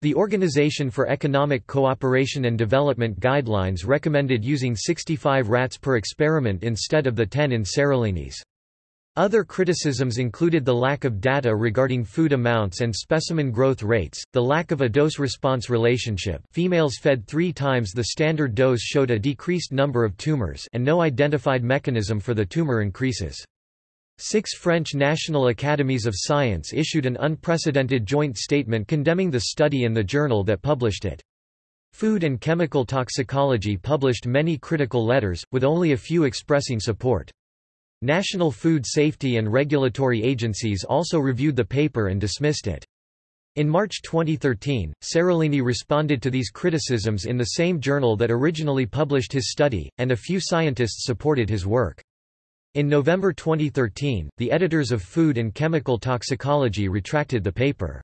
A: The Organization for Economic Cooperation and Development guidelines recommended using 65 rats per experiment instead of the 10 in Seralini's. Other criticisms included the lack of data regarding food amounts and specimen growth rates, the lack of a dose-response relationship females fed three times the standard dose showed a decreased number of tumors and no identified mechanism for the tumor increases. Six French National Academies of Science issued an unprecedented joint statement condemning the study and the journal that published it. Food and Chemical Toxicology published many critical letters, with only a few expressing support. National food safety and regulatory agencies also reviewed the paper and dismissed it. In March 2013, Seralini responded to these criticisms in the same journal that originally published his study, and a few scientists supported his work. In November 2013, the editors of Food and Chemical Toxicology retracted the paper.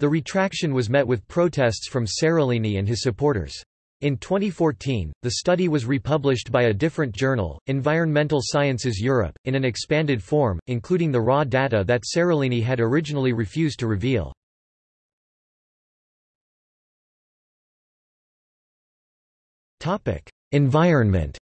A: The retraction was met with protests from Seralini and his supporters. In 2014, the study was republished by a different journal, Environmental Sciences Europe, in an expanded form, including the raw data that Seralini had originally refused to reveal. Environment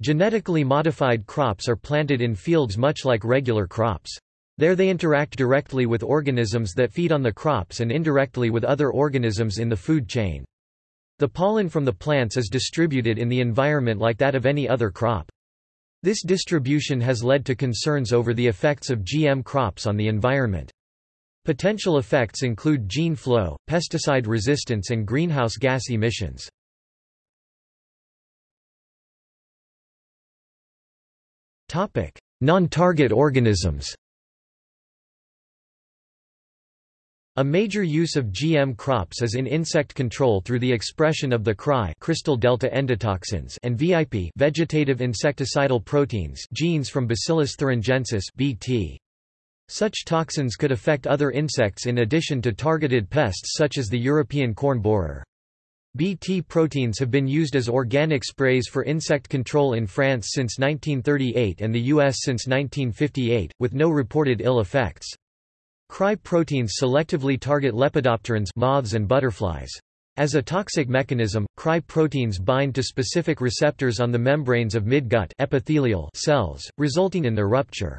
A: Genetically modified crops are planted in fields much like regular crops. There they interact directly with organisms that feed on the crops and indirectly with other organisms in the food chain. The pollen from the plants is distributed in the environment like that of any other crop. This distribution has led to concerns over the effects of GM crops on the environment. Potential effects include gene flow, pesticide resistance and greenhouse gas emissions. Non-target organisms A major use of GM crops is in insect control through the expression of the CRY crystal delta endotoxins and VIP vegetative insecticidal proteins genes from Bacillus thuringiensis BT. Such toxins could affect other insects in addition to targeted pests such as the European corn borer. BT proteins have been used as organic sprays for insect control in France since 1938 and the US since 1958, with no reported ill effects. Cry proteins selectively target lepidopterans moths and butterflies. As a toxic mechanism, Cry proteins bind to specific receptors on the membranes of midgut epithelial cells, resulting in their rupture.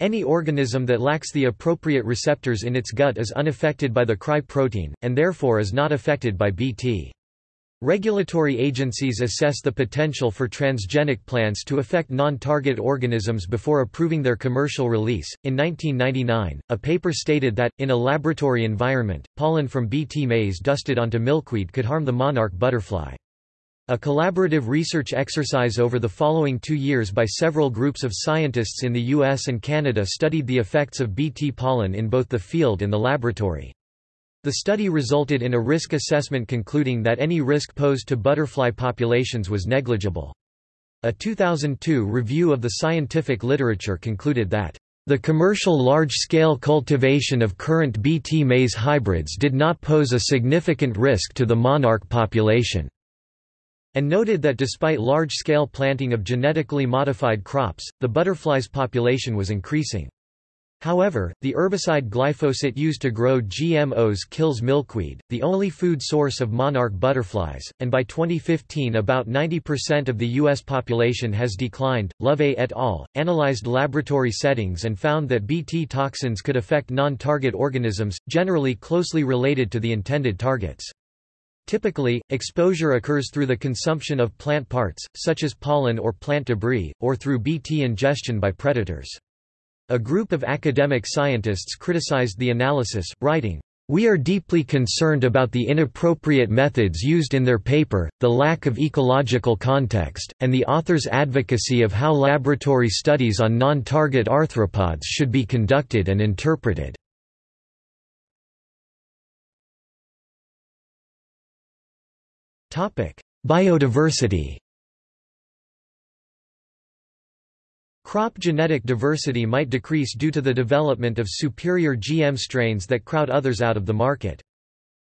A: Any organism that lacks the appropriate receptors in its gut is unaffected by the Cry protein, and therefore is not affected by Bt. Regulatory agencies assess the potential for transgenic plants to affect non-target organisms before approving their commercial release. In 1999, a paper stated that, in a laboratory environment, pollen from Bt maize dusted onto milkweed could harm the monarch butterfly. A collaborative research exercise over the following two years by several groups of scientists in the US and Canada studied the effects of Bt pollen in both the field and the laboratory. The study resulted in a risk assessment concluding that any risk posed to butterfly populations was negligible. A 2002 review of the scientific literature concluded that the commercial large-scale cultivation of current Bt maize hybrids did not pose a significant risk to the monarch population, and noted that despite large-scale planting of genetically modified crops, the butterflies population was increasing. However, the herbicide glyphosate used to grow GMOs kills milkweed, the only food source of monarch butterflies, and by 2015 about 90% of the U.S. population has declined. Lövei et al. analyzed laboratory settings and found that Bt toxins could affect non-target organisms, generally closely related to the intended targets. Typically, exposure occurs through the consumption of plant parts, such as pollen or plant debris, or through Bt ingestion by predators. A group of academic scientists criticized the analysis, writing, we are deeply concerned about the inappropriate methods used in their paper, the lack of ecological context, and the author's advocacy of how laboratory studies on non-target arthropods should be conducted and interpreted. Biodiversity Crop genetic diversity might decrease due to the development of superior GM strains that crowd others out of the market.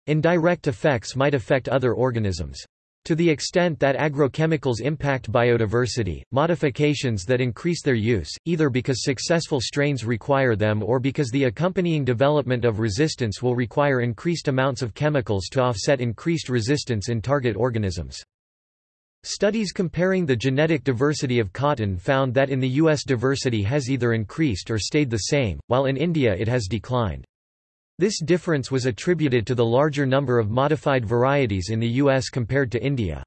A: Indirect effects might affect other organisms. To the extent that agrochemicals impact biodiversity, modifications that increase their use, either because successful strains require them or because the accompanying development of resistance will require increased amounts of chemicals to offset increased resistance in target organisms. Studies comparing the genetic diversity of cotton found that in the U.S. diversity has either increased or stayed the same, while in India it has declined. This difference was attributed to the larger number of modified varieties in the U.S. compared to India.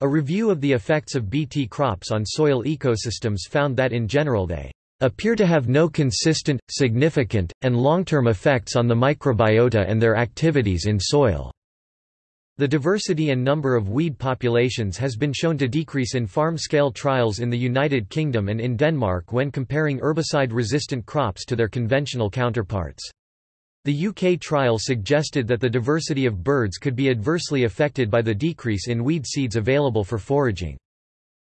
A: A review of the effects of Bt crops on soil ecosystems found that in general they appear to have no consistent, significant, and long-term effects on the microbiota and their activities in soil. The diversity and number of weed populations has been shown to decrease in farm-scale trials in the United Kingdom and in Denmark when comparing herbicide-resistant crops to their conventional counterparts. The UK trial suggested that the diversity of birds could be adversely affected by the decrease in weed seeds available for foraging.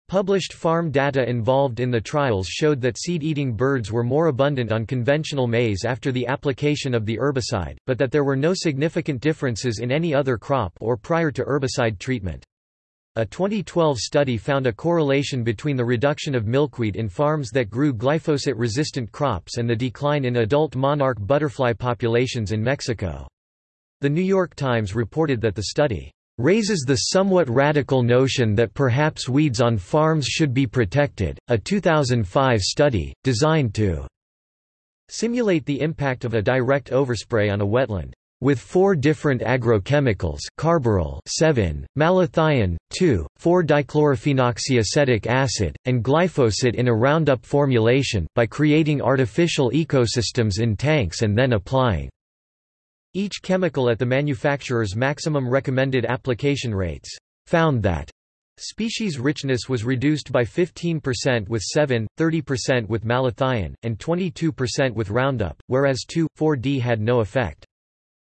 A: Published farm data involved in the trials showed that seed-eating birds were more abundant on conventional maize after the application of the herbicide, but that there were no significant differences in any other crop or prior to herbicide treatment. A 2012 study found a correlation between the reduction of milkweed in farms that grew glyphosate-resistant crops and the decline in adult monarch butterfly populations in Mexico. The New York Times reported that the study raises the somewhat radical notion that perhaps weeds on farms should be protected. A 2005 study, designed to Simulate the impact of a direct overspray on a wetland. With four different agrochemicals carbaryl Sevin, malathion 2, 4-dichlorophenoxyacetic acid, and glyphosate in a Roundup formulation, by creating artificial ecosystems in tanks and then applying each chemical at the manufacturer's maximum recommended application rates, found that Species richness was reduced by 15% with Sevin, 30% with malathion, and 22% with Roundup, whereas 2,4-D had no effect.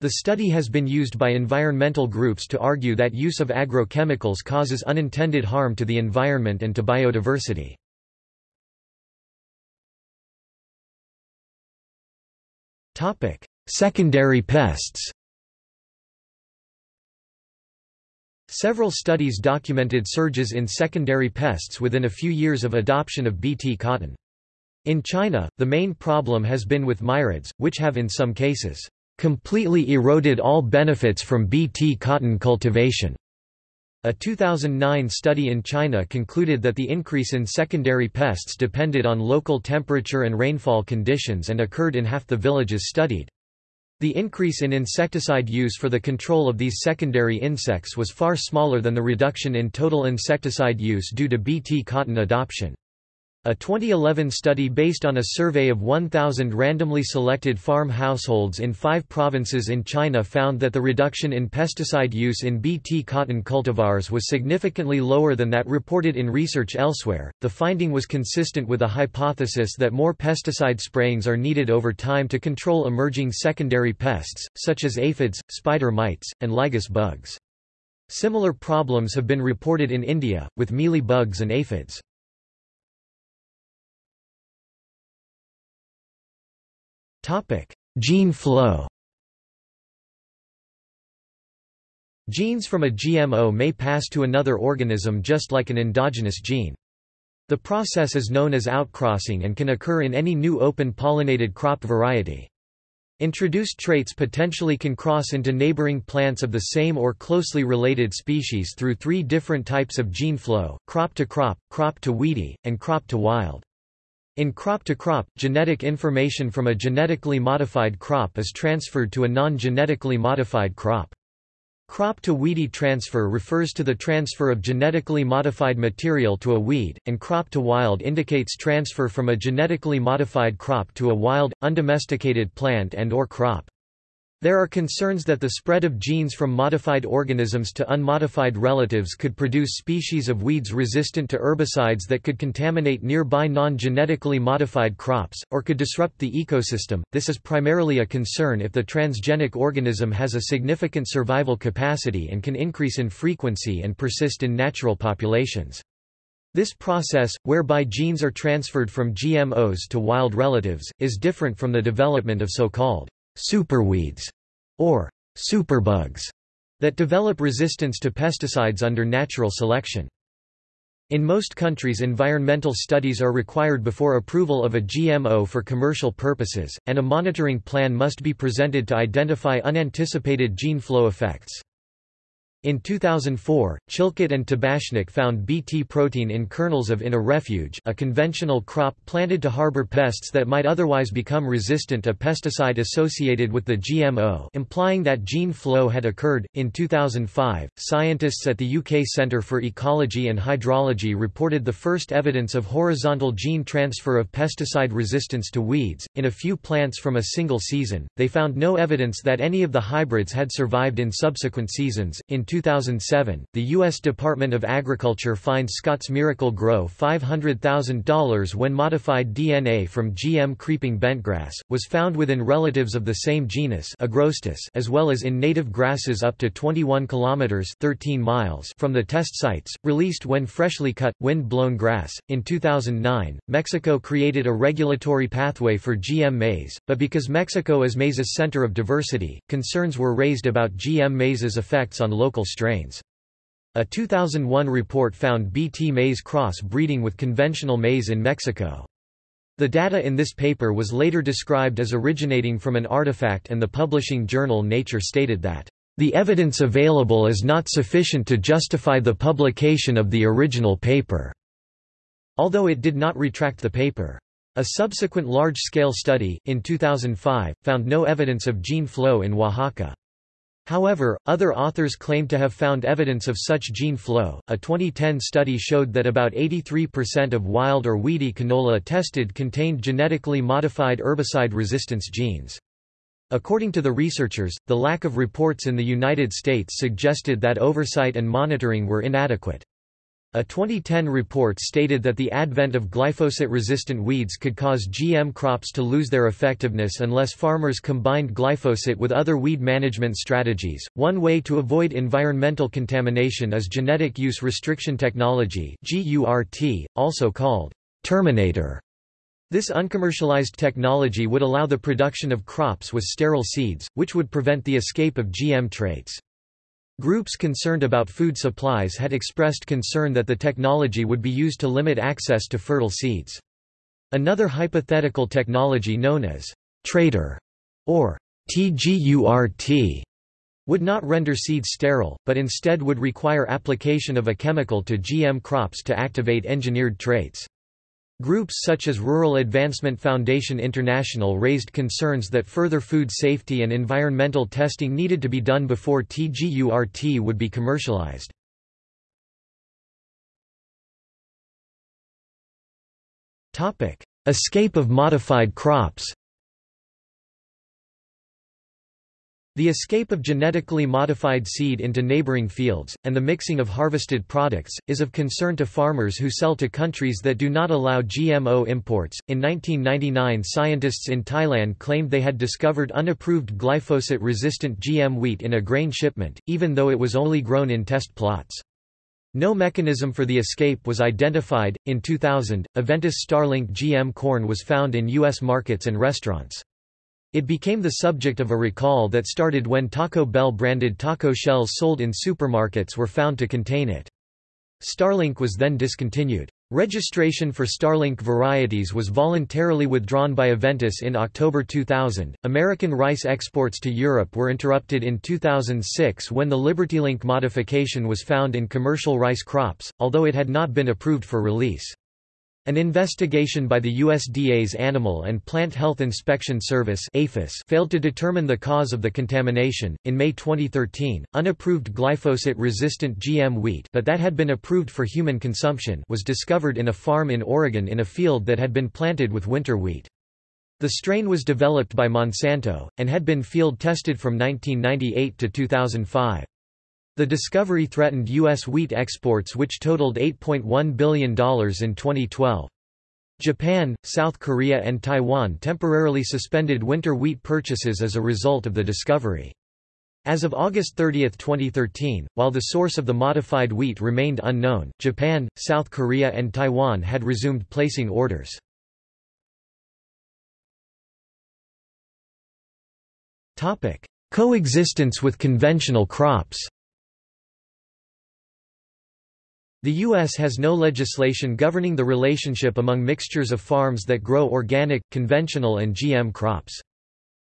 A: The study has been used by environmental groups to argue that use of agrochemicals causes unintended harm to the environment and to biodiversity. Secondary pests Several studies documented surges in secondary pests within a few years of adoption of Bt cotton. In China, the main problem has been with mirids, which have in some cases completely eroded all benefits from Bt cotton cultivation. A 2009 study in China concluded that the increase in secondary pests depended on local temperature and rainfall conditions and occurred in half the villages studied. The increase in insecticide use for the control of these secondary insects was far smaller than the reduction in total insecticide use due to Bt cotton adoption. A 2011 study based on a survey of 1,000 randomly selected farm households in five provinces in China found that the reduction in pesticide use in Bt cotton cultivars was significantly lower than that reported in research elsewhere. The finding was consistent with a hypothesis that more pesticide sprayings are needed over time to control emerging secondary pests, such as aphids, spider mites, and lygus bugs. Similar problems have been reported in India, with mealy bugs and aphids. Topic: Gene flow. Genes from a GMO may pass to another organism just like an endogenous gene. The process is known as outcrossing and can occur in any new open pollinated crop variety. Introduced traits potentially can cross into neighboring plants of the same or closely related species through three different types of gene flow, crop to crop, crop to weedy, and crop to wild. In crop-to-crop, -crop, genetic information from a genetically modified crop is transferred to a non-genetically modified crop. Crop-to-weedy transfer refers to the transfer of genetically modified material to a weed, and crop-to-wild indicates transfer from a genetically modified crop to a wild, undomesticated plant and or crop. There are concerns that the spread of genes from modified organisms to unmodified relatives could produce species of weeds resistant to herbicides that could contaminate nearby non-genetically modified crops, or could disrupt the ecosystem. This is primarily a concern if the transgenic organism has a significant survival capacity and can increase in frequency and persist in natural populations. This process, whereby genes are transferred from GMOs to wild relatives, is different from the development of so-called superweeds, or superbugs, that develop resistance to pesticides under natural selection. In most countries environmental studies are required before approval of a GMO for commercial purposes, and a monitoring plan must be presented to identify unanticipated gene flow effects. In 2004, Chilcutt and Tabashnik found Bt protein in kernels of in a refuge a conventional crop planted to harbor pests that might otherwise become resistant to pesticide associated with the GMO implying that gene flow had occurred. In 2005, scientists at the UK Centre for Ecology and Hydrology reported the first evidence of horizontal gene transfer of pesticide resistance to weeds. In a few plants from a single season, they found no evidence that any of the hybrids had survived in subsequent seasons. In 2007, the U.S. Department of Agriculture fined Scotts Miracle-Gro $500,000 when modified DNA from GM creeping bentgrass, was found within relatives of the same genus Agrostis as well as in native grasses up to 21 kilometers 13 miles from the test sites, released when freshly cut, wind-blown grass. In 2009, Mexico created a regulatory pathway for GM maize, but because Mexico is maize's center of diversity, concerns were raised about GM maize's effects on local strains. A 2001 report found Bt maize cross-breeding with conventional maize in Mexico. The data in this paper was later described as originating from an artifact and the publishing journal Nature stated that, "...the evidence available is not sufficient to justify the publication of the original paper." Although it did not retract the paper. A subsequent large-scale study, in 2005, found no evidence of gene flow in Oaxaca. However, other authors claim to have found evidence of such gene flow. A 2010 study showed that about 83% of wild or weedy canola tested contained genetically modified herbicide resistance genes. According to the researchers, the lack of reports in the United States suggested that oversight and monitoring were inadequate. A 2010 report stated that the advent of glyphosate-resistant weeds could cause GM crops to lose their effectiveness unless farmers combined glyphosate with other weed management strategies. One way to avoid environmental contamination is genetic use restriction technology (GURT), also called terminator. This uncommercialized technology would allow the production of crops with sterile seeds, which would prevent the escape of GM traits. Groups concerned about food supplies had expressed concern that the technology would be used to limit access to fertile seeds. Another hypothetical technology known as «traitor» or TGURT would not render seeds sterile, but instead would require application of a chemical to GM crops to activate engineered traits. Groups such as Rural Advancement Foundation International raised concerns that further food safety and environmental testing needed to be done before TGURT would be commercialized. Escape of modified crops The escape of genetically modified seed into neighboring fields, and the mixing of harvested products, is of concern to farmers who sell to countries that do not allow GMO imports. In 1999, scientists in Thailand claimed they had discovered unapproved glyphosate resistant GM wheat in a grain shipment, even though it was only grown in test plots. No mechanism for the escape was identified. In 2000, Aventis Starlink GM corn was found in U.S. markets and restaurants. It became the subject of a recall that started when Taco Bell branded taco shells sold in supermarkets were found to contain it. Starlink was then discontinued. Registration for Starlink varieties was voluntarily withdrawn by Aventis in October 2000. American rice exports to Europe were interrupted in 2006 when the LibertyLink modification was found in commercial rice crops, although it had not been approved for release. An investigation by the USDA's Animal and Plant Health Inspection Service failed to determine the cause of the contamination. In May 2013, unapproved glyphosate-resistant GM wheat, but that had been approved for human consumption, was discovered in a farm in Oregon in a field that had been planted with winter wheat. The strain was developed by Monsanto and had been field tested from 1998 to 2005. The discovery threatened U.S. wheat exports which totaled $8.1 billion in 2012. Japan, South Korea and Taiwan temporarily suspended winter wheat purchases as a result of the discovery. As of August 30, 2013, while the source of the modified wheat remained unknown, Japan, South Korea and Taiwan had resumed placing orders. Coexistence with conventional crops The U.S. has no legislation governing the relationship among mixtures of farms that grow organic, conventional and GM crops.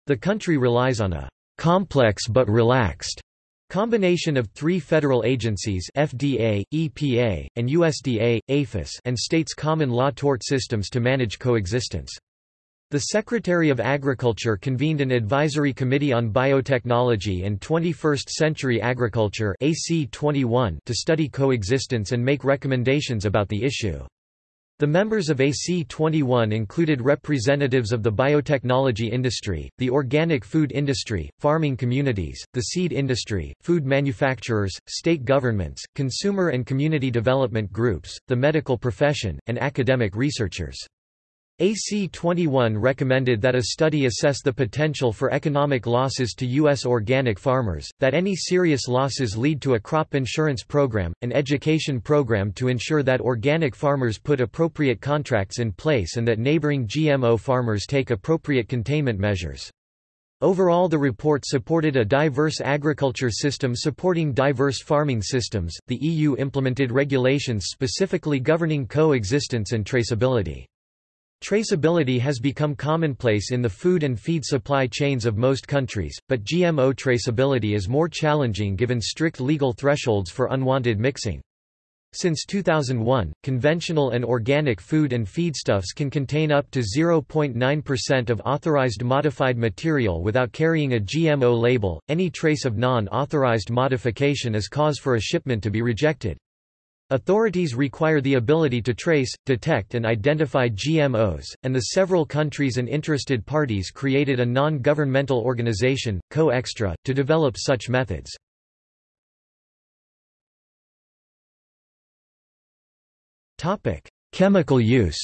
A: The country relies on a complex but relaxed combination of three federal agencies FDA, EPA, and USDA, APHIS and states' common law tort systems to manage coexistence. The Secretary of Agriculture convened an advisory committee on biotechnology and 21st-century agriculture AC21 to study coexistence and make recommendations about the issue. The members of AC21 included representatives of the biotechnology industry, the organic food industry, farming communities, the seed industry, food manufacturers, state governments, consumer and community development groups, the medical profession, and academic researchers. AC21 recommended that a study assess the potential for economic losses to U.S. organic farmers, that any serious losses lead to a crop insurance program, an education program to ensure that organic farmers put appropriate contracts in place and that neighboring GMO farmers take appropriate containment measures. Overall the report supported a diverse agriculture system supporting diverse farming systems. The EU implemented regulations specifically governing coexistence and traceability. Traceability has become commonplace in the food and feed supply chains of most countries, but GMO traceability is more challenging given strict legal thresholds for unwanted mixing. Since 2001, conventional and organic food and feedstuffs can contain up to 0.9% of authorized modified material without carrying a GMO label. Any trace of non-authorized modification is cause for a shipment to be rejected. Authorities require the ability to trace, detect and identify GMOs, and the several countries and interested parties created a non-governmental organization, Co-Extra, to develop such methods. Chemical use.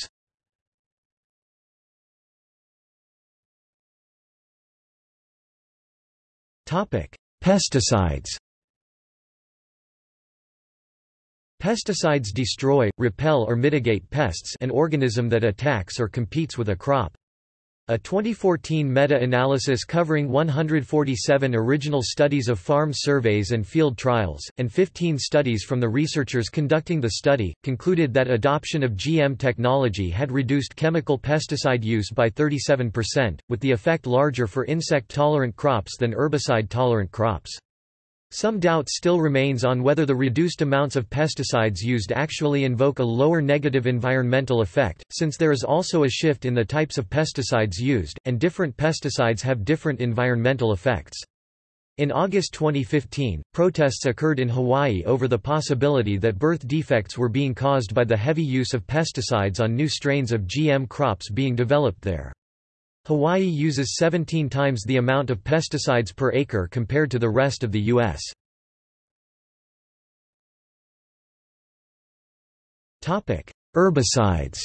A: Topic: Pesticides. Pesticides destroy, repel or mitigate pests an organism that attacks or competes with a crop. A 2014 meta-analysis covering 147 original studies of farm surveys and field trials, and 15 studies from the researchers conducting the study, concluded that adoption of GM technology had reduced chemical pesticide use by 37%, with the effect larger for insect-tolerant crops than herbicide-tolerant crops. Some doubt still remains on whether the reduced amounts of pesticides used actually invoke a lower negative environmental effect, since there is also a shift in the types of pesticides used, and different pesticides have different environmental effects. In August 2015, protests occurred in Hawaii over the possibility that birth defects were being caused by the heavy use of pesticides on new strains of GM crops being developed there. Hawaii uses 17 times the amount of pesticides per acre compared to the rest of the U.S. Herbicides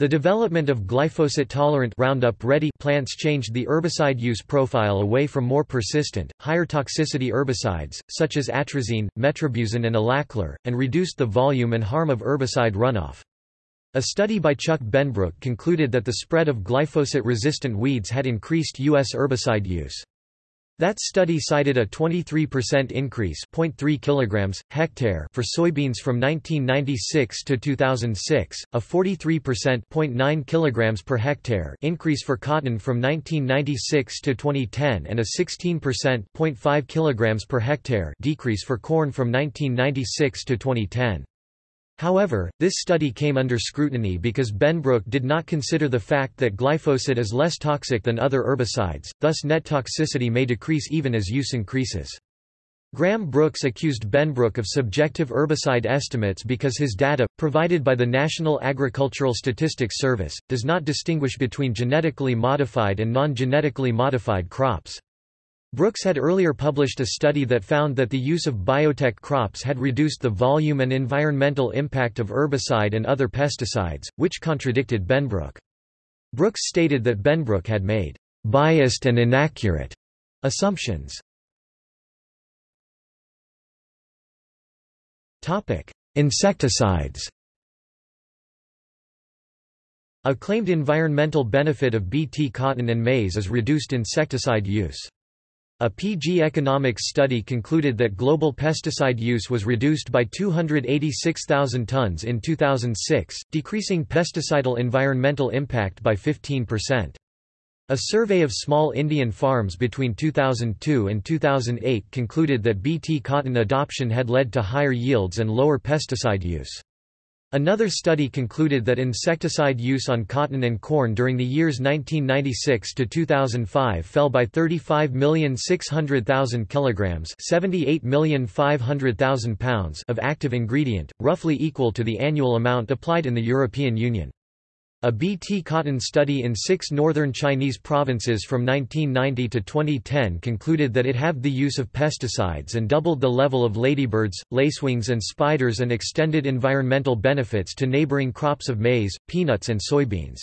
A: The development of glyphosate-tolerant Roundup Ready plants changed the herbicide use profile away from more persistent, higher toxicity herbicides, such as atrazine, metribuzin and alachlor, and reduced the volume and harm of herbicide runoff. A study by Chuck Benbrook concluded that the spread of glyphosate-resistant weeds had increased U.S. herbicide use. That study cited a 23% increase (0.3 kilograms hectare) for soybeans from 1996 to 2006, a 43% (0.9 kilograms per hectare) increase for cotton from 1996 to 2010 and a 16% (0.5 kilograms per hectare) decrease for corn from 1996 to 2010. However, this study came under scrutiny because Benbrook did not consider the fact that glyphosate is less toxic than other herbicides, thus net toxicity may decrease even as use increases. Graham Brookes accused Benbrook of subjective herbicide estimates because his data, provided by the National Agricultural Statistics Service, does not distinguish between genetically modified and non-genetically modified crops. Brookes had earlier published a study that found that the use of biotech crops had reduced the volume and environmental impact of herbicide and other pesticides, which contradicted Benbrook. Brookes stated that Benbrook had made biased and inaccurate assumptions. Insecticides A claimed environmental benefit of Bt cotton and maize is reduced insecticide use. A PG Economics study concluded that global pesticide use was reduced by 286,000 tons in 2006, decreasing pesticidal environmental impact by 15%. A survey of small Indian farms between 2002 and 2008 concluded that Bt cotton adoption had led to higher yields and lower pesticide use. Another study concluded that insecticide use on cotton and corn during the years 1996 to 2005 fell by 35,600,000 kilograms, 78,500,000 pounds of active ingredient, roughly equal to the annual amount applied in the European Union. A BT cotton study in six northern Chinese provinces from 1990 to 2010 concluded that it halved the use of pesticides and doubled the level of ladybirds, lacewings and spiders and extended environmental benefits to neighboring crops of maize, peanuts and soybeans.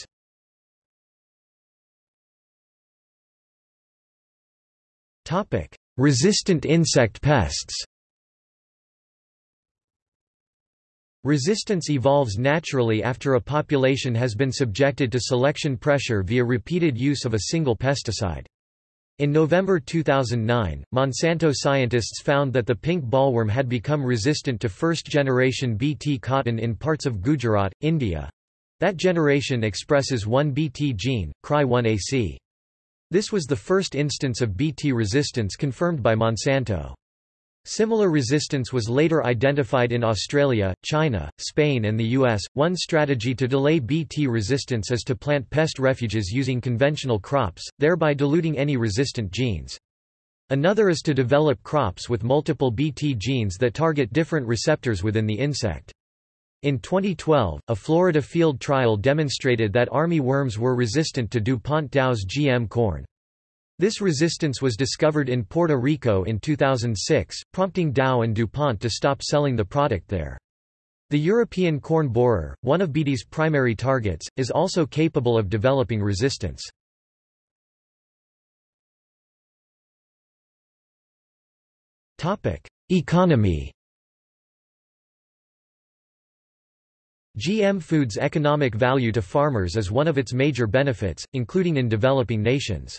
A: Resistant insect pests Resistance evolves naturally after a population has been subjected to selection pressure via repeated use of a single pesticide. In November 2009, Monsanto scientists found that the pink bollworm had become resistant to first-generation Bt cotton in parts of Gujarat, India. That generation expresses one Bt gene, Cry1AC. This was the first instance of Bt resistance confirmed by Monsanto. Similar resistance was later identified in Australia, China, Spain and the US. One strategy to delay Bt resistance is to plant pest refuges using conventional crops, thereby diluting any resistant genes. Another is to develop crops with multiple Bt genes that target different receptors within the insect. In 2012, a Florida field trial demonstrated that army worms were resistant to DuPont Dow's GM corn. This resistance was discovered in Puerto Rico in 2006, prompting Dow and DuPont to stop selling the product there. The European corn borer, one of Bt's primary targets, is also capable of developing resistance. Economy GM Foods' economic value to farmers is one of its major benefits, including in developing nations.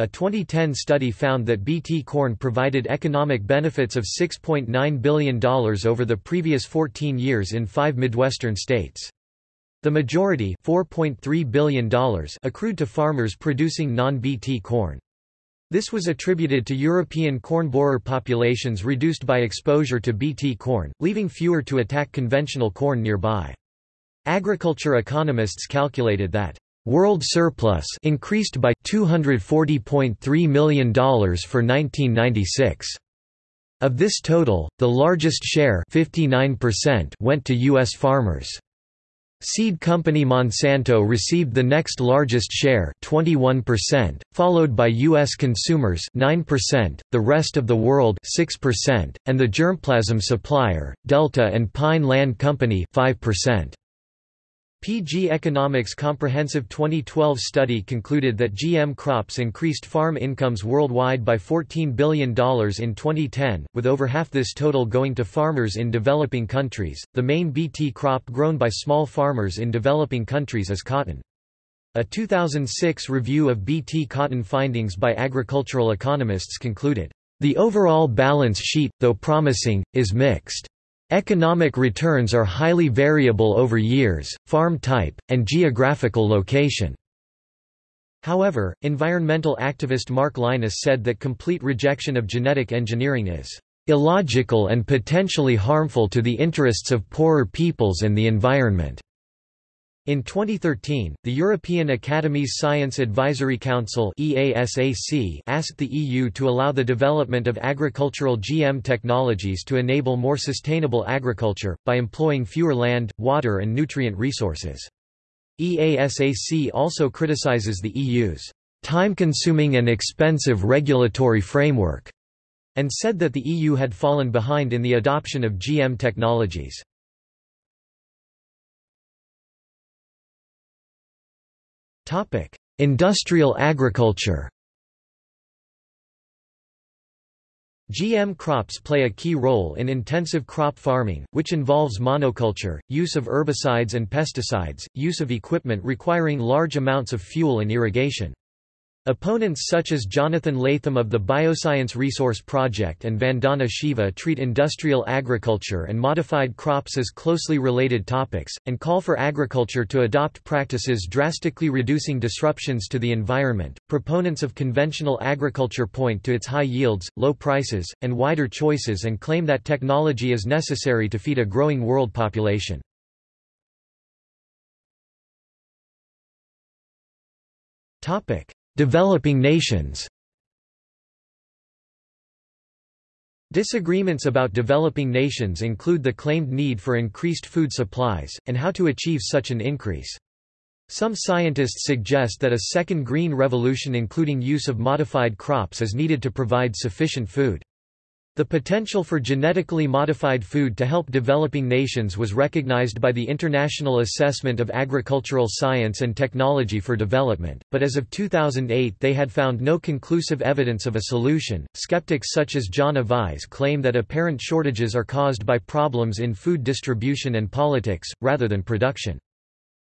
A: A 2010 study found that Bt corn provided economic benefits of $6.9 billion over the previous 14 years in five Midwestern states. The majority $4.3 billion accrued to farmers producing non-Bt corn. This was attributed to European corn borer populations reduced by exposure to Bt corn, leaving fewer to attack conventional corn nearby. Agriculture economists calculated that World surplus increased by $240.3 million for 1996. Of this total, the largest share 59% went to U.S. farmers. Seed company Monsanto received the next largest share 21%, followed by U.S. consumers 9%, the rest of the world 6%, and the germplasm supplier, Delta and Pine Land Company 5%. PG Economics Comprehensive 2012 study concluded that GM crops increased farm incomes worldwide by $14 billion in 2010, with over half this total going to farmers in developing countries. The main BT crop grown by small farmers in developing countries is cotton. A 2006 review of BT cotton findings by agricultural economists concluded, The overall balance sheet, though promising, is mixed. Economic returns are highly variable over years, farm type, and geographical location. However, environmental activist Mark Lynas said that complete rejection of genetic engineering is illogical and potentially harmful to the interests of poorer peoples and the environment. In 2013, the European Academy's Science Advisory Council asked the EU to allow the development of agricultural GM technologies to enable more sustainable agriculture, by employing fewer land, water and nutrient resources. EASAC also criticizes the EU's time-consuming and expensive regulatory framework, and said that the EU had fallen behind in the adoption of GM technologies. Industrial agriculture GM crops play a key role in intensive crop farming, which involves monoculture, use of herbicides and pesticides, use of equipment requiring large amounts of fuel and irrigation. Opponents such as Jonathan Latham of the Bioscience Resource Project and Vandana Shiva treat industrial agriculture and modified crops as closely related topics, and call for agriculture to adopt practices drastically reducing disruptions to the environment. Proponents of conventional agriculture point to its high yields, low prices, and wider choices and claim that technology is necessary to feed a growing world population. Topic Developing nations Disagreements about developing nations include the claimed need for increased food supplies, and how to achieve such an increase. Some scientists suggest that a second green revolution including use of modified crops is needed to provide sufficient food. The potential for genetically modified food to help developing nations was recognized by the International Assessment of Agricultural Science and Technology for Development, but as of 2008 they had found no conclusive evidence of a solution. Skeptics such as John Avise claim that apparent shortages are caused by problems in food distribution and politics, rather than production.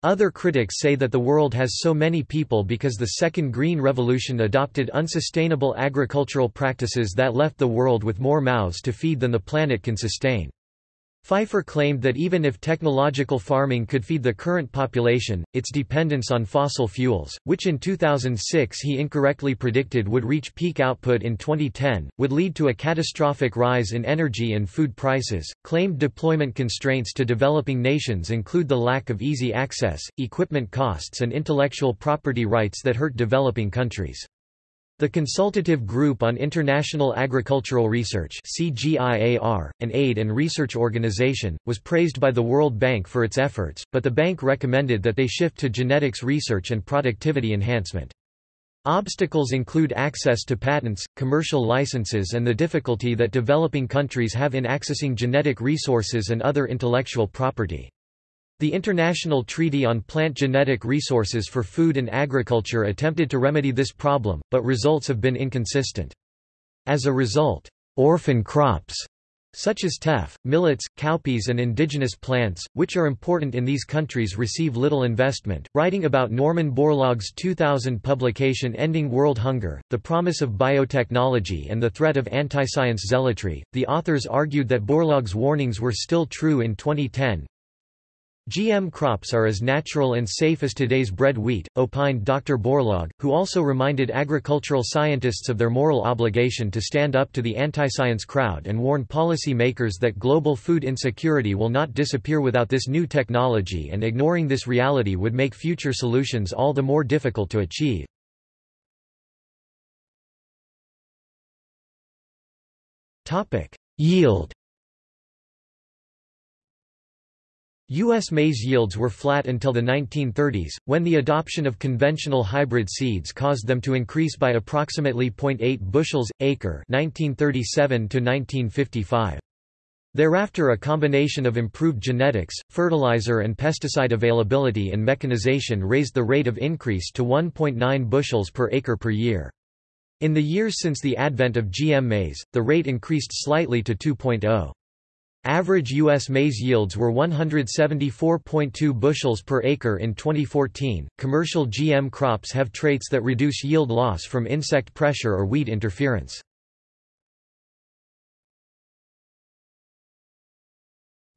A: Other critics say that the world has so many people because the Second Green Revolution adopted unsustainable agricultural practices that left the world with more mouths to feed than the planet can sustain. Pfeiffer claimed that even if technological farming could feed the current population, its dependence on fossil fuels, which in 2006 he incorrectly predicted would reach peak output in 2010, would lead to a catastrophic rise in energy and food prices. Claimed deployment constraints to developing nations include the lack of easy access, equipment costs, and intellectual property rights that hurt developing countries. The Consultative Group on International Agricultural Research CGIAR, an aid and research organization, was praised by the World Bank for its efforts, but the bank recommended that they shift to genetics research and productivity enhancement. Obstacles include access to patents, commercial licenses and the difficulty that developing countries have in accessing genetic resources and other intellectual property. The International Treaty on Plant Genetic Resources for Food and Agriculture attempted to remedy this problem, but results have been inconsistent. As a result, orphan crops such as teff, millets, cowpeas and indigenous plants, which are important in these countries receive little investment. Writing about Norman Borlaug's 2000 publication Ending World Hunger, The Promise of Biotechnology and the Threat of Anti-Science Zealotry, the authors argued that Borlaug's warnings were still true in 2010, GM crops are as natural and safe as today's bread wheat, opined Dr. Borlaug, who also reminded agricultural scientists of their moral obligation to stand up to the anti-science crowd and warn policy makers that global food insecurity will not disappear without this new technology and ignoring this reality would make future solutions all the more difficult to achieve. Yield U.S. maize yields were flat until the 1930s, when the adoption of conventional hybrid seeds caused them to increase by approximately 0.8 bushels, acre 1937 -1955. Thereafter a combination of improved genetics, fertilizer and pesticide availability and mechanization raised the rate of increase to 1.9 bushels per acre per year. In the years since the advent of GM maize, the rate increased slightly to 2.0. Average U.S. maize yields were 174.2 bushels per acre in 2014. Commercial GM crops have traits that reduce yield loss from insect pressure or weed interference.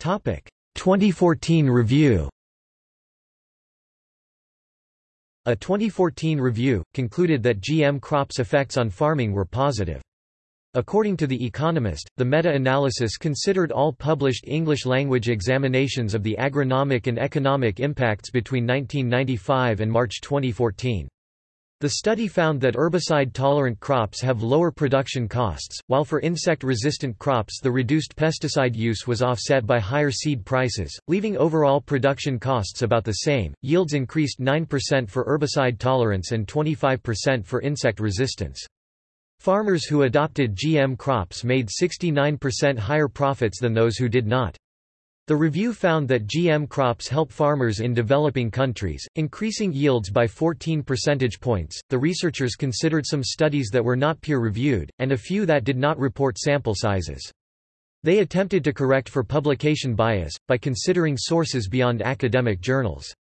A: Topic: 2014 review. A 2014 review concluded that GM crops' effects on farming were positive. According to The Economist, the meta-analysis considered all published English-language examinations of the agronomic and economic impacts between 1995 and March 2014. The study found that herbicide-tolerant crops have lower production costs, while for insect-resistant crops the reduced pesticide use was offset by higher seed prices, leaving overall production costs about the same. Yields increased 9% for herbicide tolerance and 25% for insect resistance. Farmers who adopted GM crops made 69% higher profits than those who did not. The review found that GM crops help farmers in developing countries, increasing yields by 14 percentage points. The researchers considered some studies that were not peer reviewed, and a few that did not report sample sizes. They attempted to correct for publication bias, by considering sources beyond academic journals.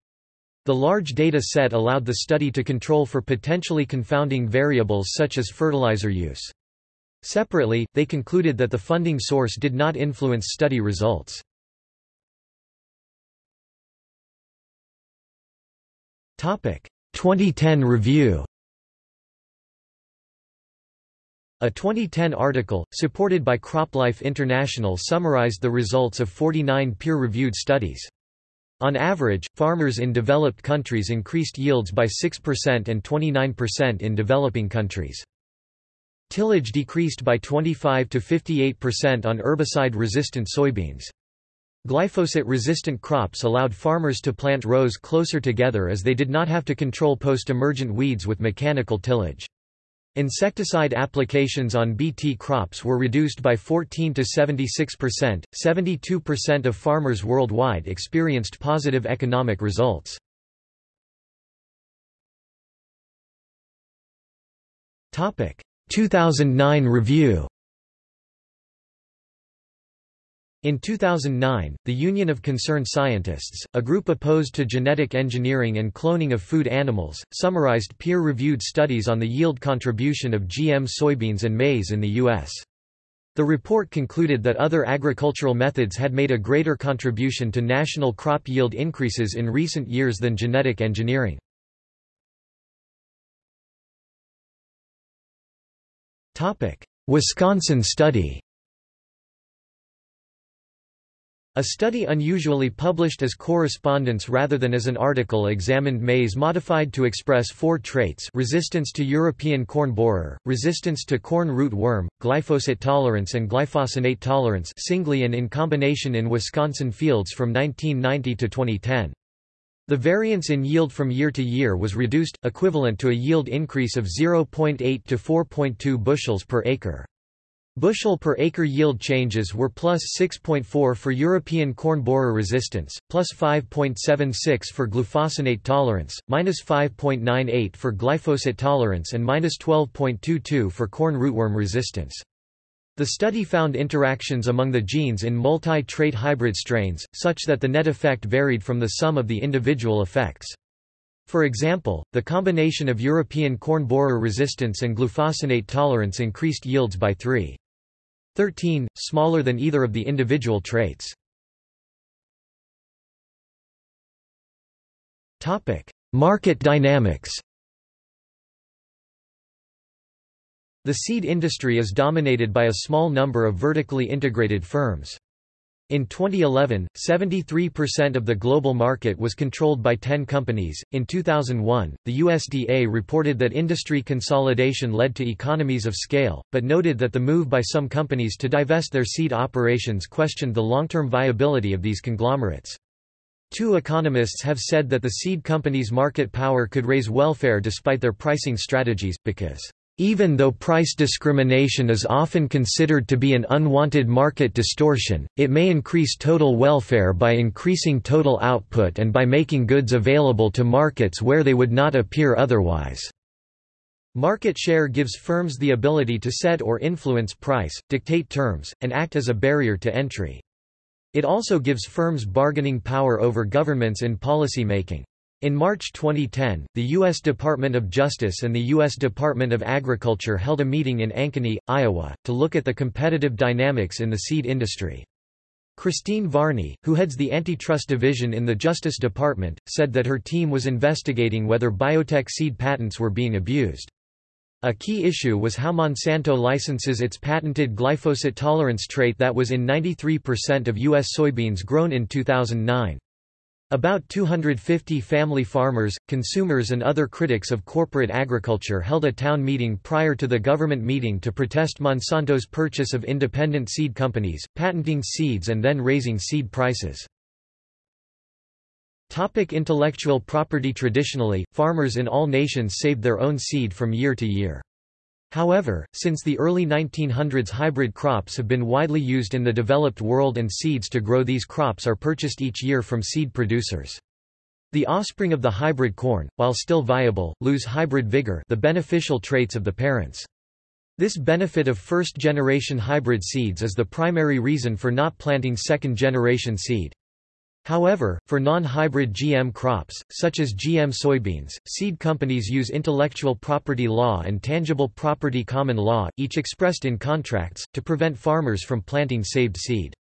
A: The large data set allowed the study to control for potentially confounding variables such as fertilizer use. Separately, they concluded that the funding source did not influence study results. Topic: 2010 review. A 2010 article, supported by CropLife International summarized the results of 49 peer-reviewed studies. On average, farmers in developed countries increased yields by 6% and 29% in developing countries. Tillage decreased by 25 to 58% on herbicide-resistant soybeans. Glyphosate-resistant crops allowed farmers to plant rows closer together as they did not have to control post-emergent weeds with mechanical tillage. Insecticide applications on Bt crops were reduced by 14 to 76%. 72% of farmers worldwide experienced positive economic results. Topic: 2009 review. In 2009, the Union of Concerned Scientists, a group opposed to genetic engineering and cloning of food animals, summarized peer-reviewed studies on the yield contribution of GM soybeans and maize in the U.S. The report concluded that other agricultural methods had made a greater contribution to national crop yield increases in recent years than genetic engineering. Wisconsin study A study unusually published as correspondence rather than as an article examined maize modified to express four traits resistance to European corn borer, resistance to corn root worm, glufosinate tolerance and glyphosate tolerance singly and in combination in Wisconsin fields from 1990 to 2010. The variance in yield from year to year was reduced, equivalent to a yield increase of 0.8 to 4.2 bushels per acre. Bushel per acre yield changes were plus 6.4 for European corn borer resistance, plus 5.76 for glufosinate tolerance, minus 5.98 for glyphosate tolerance and minus 12.22 for corn rootworm resistance. The study found interactions among the genes in multi-trait hybrid strains, such that the net effect varied from the sum of the individual effects. For example, the combination of European corn borer resistance and glufosinate tolerance increased yields by 3. 13, smaller than either of the individual traits. Market dynamics The seed industry is dominated by a small number of vertically integrated firms. In 2011, 73% of the global market was controlled by 10 companies. In 2001, the USDA reported that industry consolidation led to economies of scale, but noted that the move by some companies to divest their seed operations questioned the long-term viability of these conglomerates. Two economists have said that the seed companies' market power could raise welfare despite their pricing strategies, because even though price discrimination is often considered to be an unwanted market distortion, it may increase total welfare by increasing total output and by making goods available to markets where they would not appear otherwise. Market share gives firms the ability to set or influence price, dictate terms, and act as a barrier to entry. It also gives firms bargaining power over governments in policy making. In March 2010, the U.S. Department of Justice and the U.S. Department of Agriculture held a meeting in Ankeny, Iowa, to look at the competitive dynamics in the seed industry. Christine Varney, who heads the antitrust division in the Justice Department, said that her team was investigating whether biotech seed patents were being abused. A key issue was how Monsanto licenses its patented glyphosate tolerance trait that was in 93% of U.S. soybeans grown in 2009. About 250 family farmers, consumers and other critics of corporate agriculture held a town meeting prior to the government meeting to protest Monsanto's purchase of independent seed companies, patenting seeds and then raising seed prices. Topic intellectual property Traditionally, farmers in all nations saved their own seed from year to year. However, since the early 1900s hybrid crops have been widely used in the developed world and seeds to grow these crops are purchased each year from seed producers. The offspring of the hybrid corn, while still viable, lose hybrid vigor the beneficial traits of the parents. This benefit of first-generation hybrid seeds is the primary reason for not planting second-generation seed. However, for non-hybrid GM crops, such as GM soybeans, seed companies use intellectual property law and tangible property common law, each expressed in contracts, to prevent farmers from planting saved seed.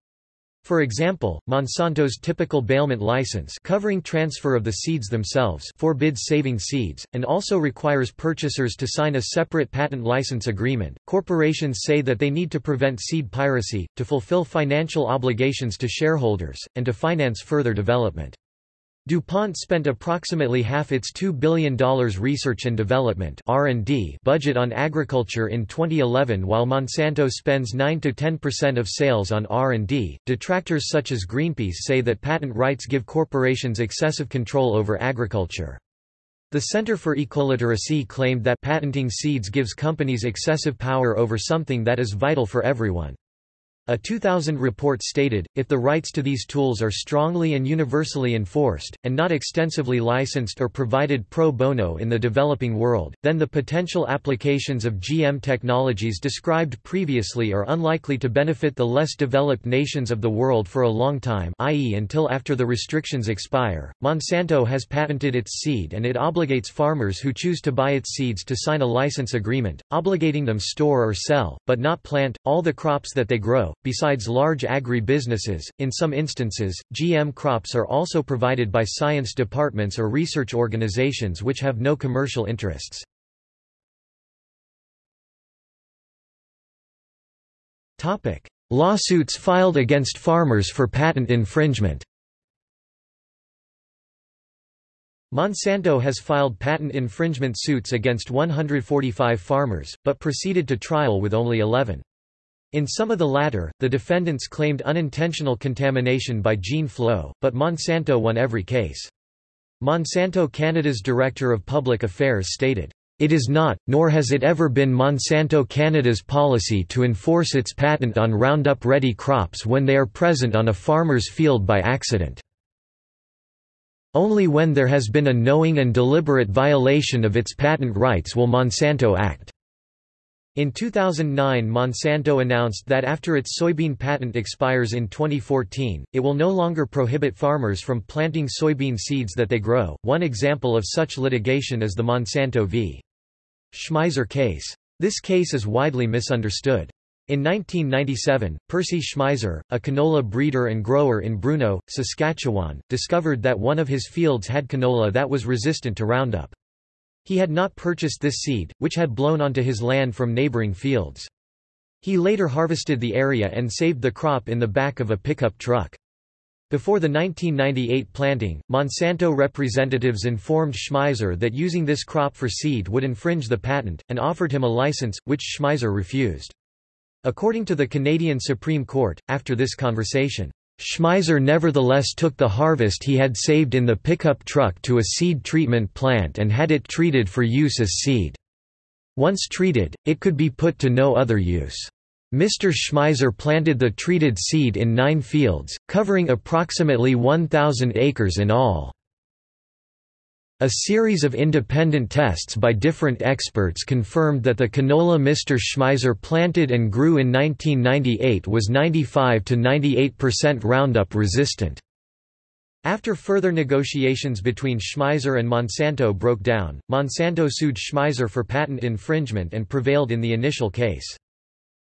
A: For example, Monsanto's typical bailment license covering transfer of the seeds themselves forbids saving seeds, and also requires purchasers to sign a separate patent license agreement. Corporations say that they need to prevent seed piracy, to fulfill financial obligations to shareholders, and to finance further development. DuPont spent approximately half its $2 billion research and development budget on agriculture in 2011 while Monsanto spends 9–10% of sales on R&D. Detractors such as Greenpeace say that patent rights give corporations excessive control over agriculture. The Center for Ecoliteracy claimed that patenting seeds gives companies excessive power over something that is vital for everyone. A 2000 report stated, if the rights to these tools are strongly and universally enforced, and not extensively licensed or provided pro bono in the developing world, then the potential applications of GM technologies described previously are unlikely to benefit the less developed nations of the world for a long time i.e. until after the restrictions expire. Monsanto has patented its seed and it obligates farmers who choose to buy its seeds to sign a license agreement, obligating them to store or sell, but not plant, all the crops that they grow Besides large agri-businesses, in some instances, GM crops are also provided by science departments or research organizations which have no commercial interests. Lawsuits filed against farmers for patent infringement Monsanto has filed patent infringement suits against 145 farmers, but proceeded to trial with only 11. In some of the latter, the defendants claimed unintentional contamination by gene flow, but Monsanto won every case. Monsanto Canada's Director of Public Affairs stated, "...it is not, nor has it ever been Monsanto Canada's policy to enforce its patent on Roundup-ready crops when they are present on a farmer's field by accident. Only when there has been a knowing and deliberate violation of its patent rights will Monsanto act." In 2009 Monsanto announced that after its soybean patent expires in 2014, it will no longer prohibit farmers from planting soybean seeds that they grow. One example of such litigation is the Monsanto v. Schmeiser case. This case is widely misunderstood. In 1997, Percy Schmeiser, a canola breeder and grower in Bruno, Saskatchewan, discovered that one of his fields had canola that was resistant to Roundup. He had not purchased this seed, which had blown onto his land from neighboring fields. He later harvested the area and saved the crop in the back of a pickup truck. Before the 1998 planting, Monsanto representatives informed Schmeiser that using this crop for seed would infringe the patent, and offered him a license, which Schmeiser refused. According to the Canadian Supreme Court, after this conversation, Schmeiser nevertheless took the harvest he had saved in the pickup truck to a seed treatment plant and had it treated for use as seed. Once treated, it could be put to no other use. Mr. Schmeiser planted the treated seed in nine fields, covering approximately 1,000 acres in all. A series of independent tests by different experts confirmed that the canola Mr. Schmeiser planted and grew in 1998 was 95 to 98% Roundup resistant. After further negotiations between Schmeiser and Monsanto broke down, Monsanto sued Schmeiser for patent infringement and prevailed in the initial case.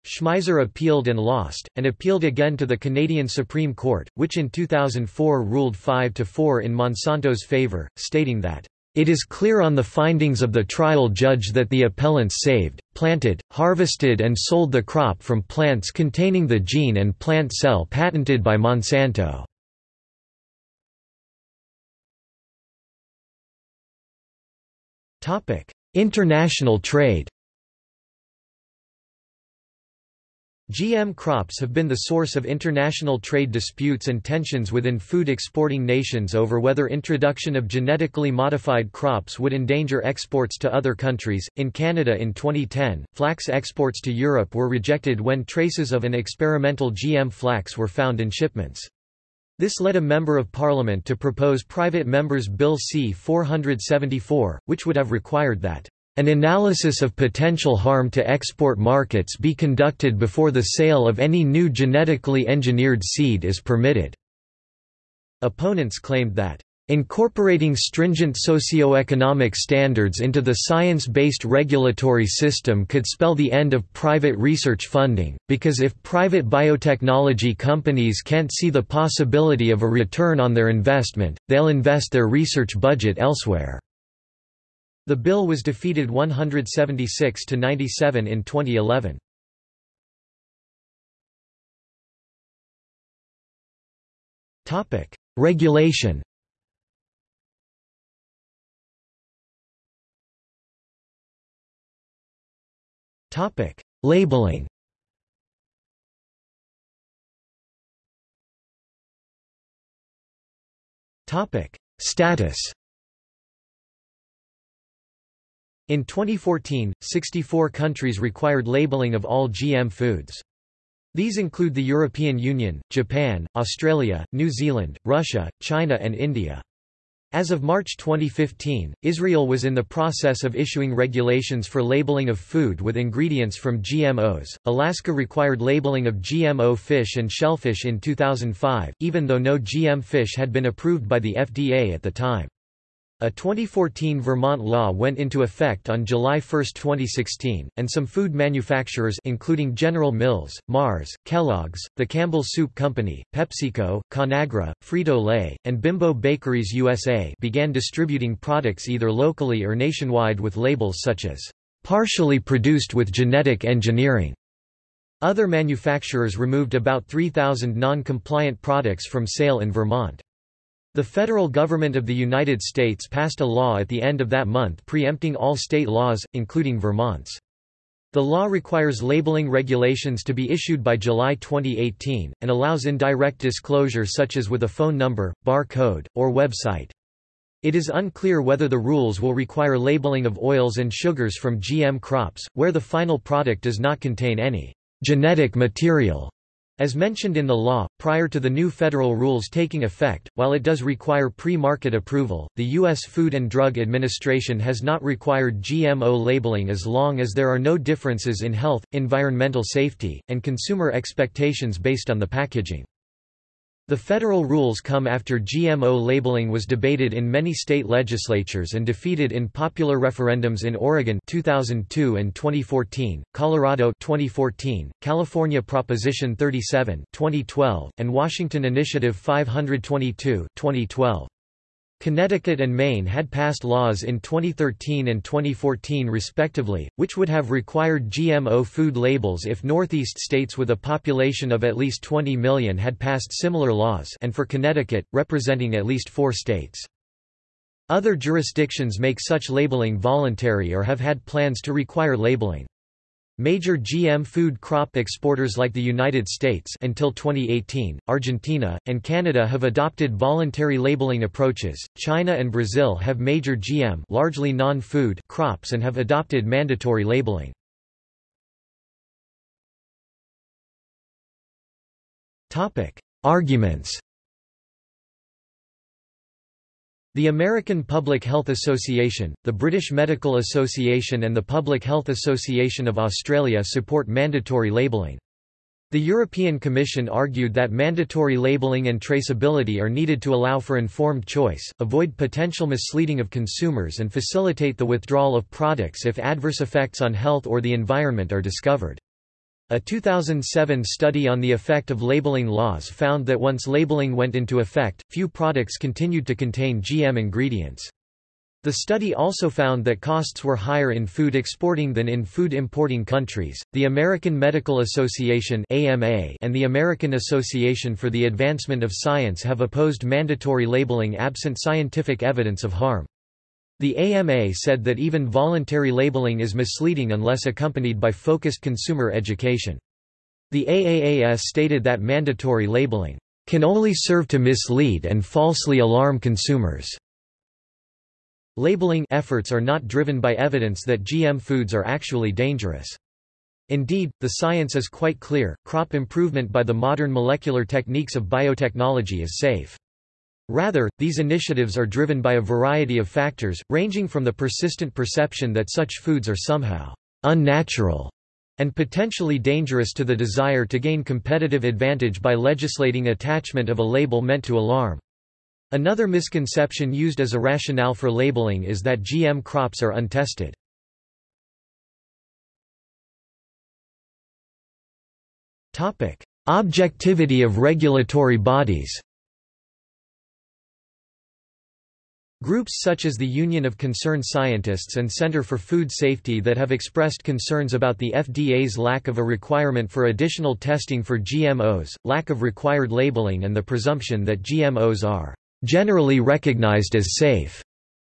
A: Schmeiser appealed and lost, and appealed again to the Canadian Supreme Court, which in 2004 ruled 5–4 in Monsanto's favour, stating that, "...it is clear on the findings of the trial judge that the appellants saved, planted, harvested and sold the crop from plants containing the gene and plant cell patented by Monsanto." International trade GM crops have been the source of international trade disputes and tensions within food exporting nations over whether introduction of genetically modified crops would endanger exports to other countries. In Canada in 2010, flax exports to Europe were rejected when traces of an experimental GM flax were found in shipments. This led a Member of Parliament to propose Private Members Bill C-474, which would have required that an analysis of potential harm to export markets be conducted before the sale of any new genetically engineered seed is permitted." Opponents claimed that, "...incorporating stringent socio-economic standards into the science-based regulatory system could spell the end of private research funding, because if private biotechnology companies can't see the possibility of a return on their investment, they'll invest their research budget elsewhere." The bill was defeated 176 to 97 in 2011. Topic: Regulation. Topic: Labeling. Topic: Status. In 2014, 64 countries required labeling of all GM foods. These include the European Union, Japan, Australia, New Zealand, Russia, China and India. As of March 2015, Israel was in the process of issuing regulations for labeling of food with ingredients from GMOs. Alaska required labeling of GMO fish and shellfish in 2005, even though no GM fish had been approved by the FDA at the time. A 2014 Vermont law went into effect on July 1, 2016, and some food manufacturers including General Mills, Mars, Kellogg's, the Campbell Soup Company, PepsiCo, Conagra, Frito-Lay, and Bimbo Bakeries USA began distributing products either locally or nationwide with labels such as, "...partially produced with genetic engineering." Other manufacturers removed about 3,000 non-compliant products from sale in Vermont. The federal government of the United States passed a law at the end of that month preempting all state laws, including Vermont's. The law requires labeling regulations to be issued by July 2018, and allows indirect disclosure such as with a phone number, bar code, or website. It is unclear whether the rules will require labeling of oils and sugars from GM crops, where the final product does not contain any genetic material. As mentioned in the law, prior to the new federal rules taking effect, while it does require pre-market approval, the U.S. Food and Drug Administration has not required GMO labeling as long as there are no differences in health, environmental safety, and consumer expectations based on the packaging. The federal rules come after GMO labeling was debated in many state legislatures and defeated in popular referendums in Oregon 2002 and 2014, Colorado 2014, California Proposition 37 2012, and Washington Initiative 522 2012. Connecticut and Maine had passed laws in 2013 and 2014 respectively, which would have required GMO food labels if Northeast states with a population of at least 20 million had passed similar laws and for Connecticut, representing at least four states. Other jurisdictions make such labeling voluntary or have had plans to require labeling. Major GM food crop exporters like the United States until 2018, Argentina, and Canada have adopted voluntary labeling approaches. China and Brazil have major GM largely non-food crops and have adopted mandatory labeling. Topic: Arguments The American Public Health Association, the British Medical Association and the Public Health Association of Australia support mandatory labelling. The European Commission argued that mandatory labelling and traceability are needed to allow for informed choice, avoid potential misleading of consumers and facilitate the withdrawal of products if adverse effects on health or the environment are discovered. A 2007 study on the effect of labeling laws found that once labeling went into effect, few products continued to contain GM ingredients. The study also found that costs were higher in food exporting than in food importing countries. The American Medical Association (AMA) and the American Association for the Advancement of Science have opposed mandatory labeling absent scientific evidence of harm. The AMA said that even voluntary labeling is misleading unless accompanied by focused consumer education. The AAAS stated that mandatory labeling can only serve to mislead and falsely alarm consumers. Labeling efforts are not driven by evidence that GM foods are actually dangerous. Indeed, the science is quite clear, crop improvement by the modern molecular techniques of biotechnology is safe. Rather, these initiatives are driven by a variety of factors, ranging from the persistent perception that such foods are somehow unnatural and potentially dangerous to the desire to gain competitive advantage by legislating attachment of a label meant to alarm. Another misconception used as a rationale for labeling is that GM crops are untested. Objectivity of regulatory bodies Groups such as the Union of Concerned Scientists and Center for Food Safety that have expressed concerns about the FDA's lack of a requirement for additional testing for GMOs, lack of required labeling and the presumption that GMOs are generally recognized as safe.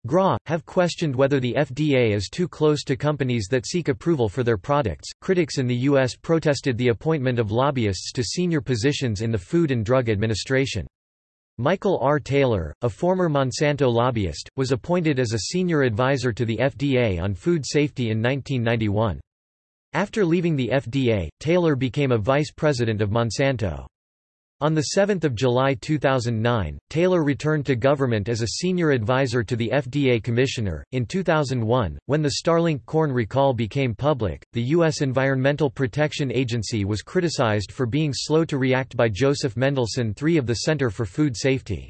A: GRA, have questioned whether the FDA is too close to companies that seek approval for their products. Critics in the U.S. protested the appointment of lobbyists to senior positions in the Food and Drug Administration. Michael R. Taylor, a former Monsanto lobbyist, was appointed as a senior advisor to the FDA on food safety in 1991. After leaving the FDA, Taylor became a vice president of Monsanto. On 7 July 2009, Taylor returned to government as a senior advisor to the FDA commissioner. In 2001, when the Starlink corn recall became public, the U.S. Environmental Protection Agency was criticized for being slow to react by Joseph Mendelsohn III of the Center for Food Safety.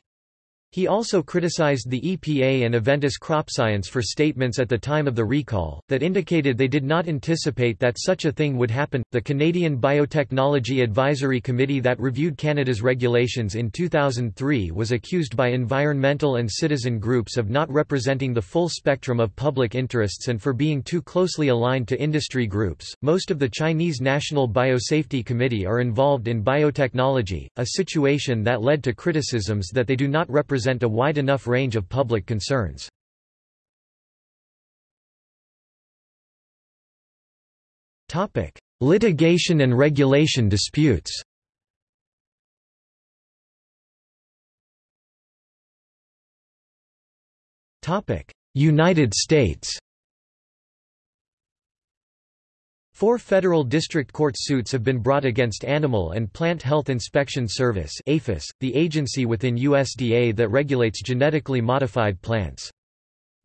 A: He also criticized the EPA and Aventis CropScience for statements at the time of the recall that indicated they did not anticipate that such a thing would happen. The Canadian Biotechnology Advisory Committee that reviewed Canada's regulations in 2003 was accused by environmental and citizen groups of not representing the full spectrum of public interests and for being too closely aligned to industry groups. Most of the Chinese National Biosafety Committee are involved in biotechnology, a situation that led to criticisms that they do not represent represent a wide enough range of public concerns. Litigation and regulation disputes. United States Four federal district court suits have been brought against Animal and Plant Health Inspection Service APHIS, the agency within USDA that regulates genetically modified plants.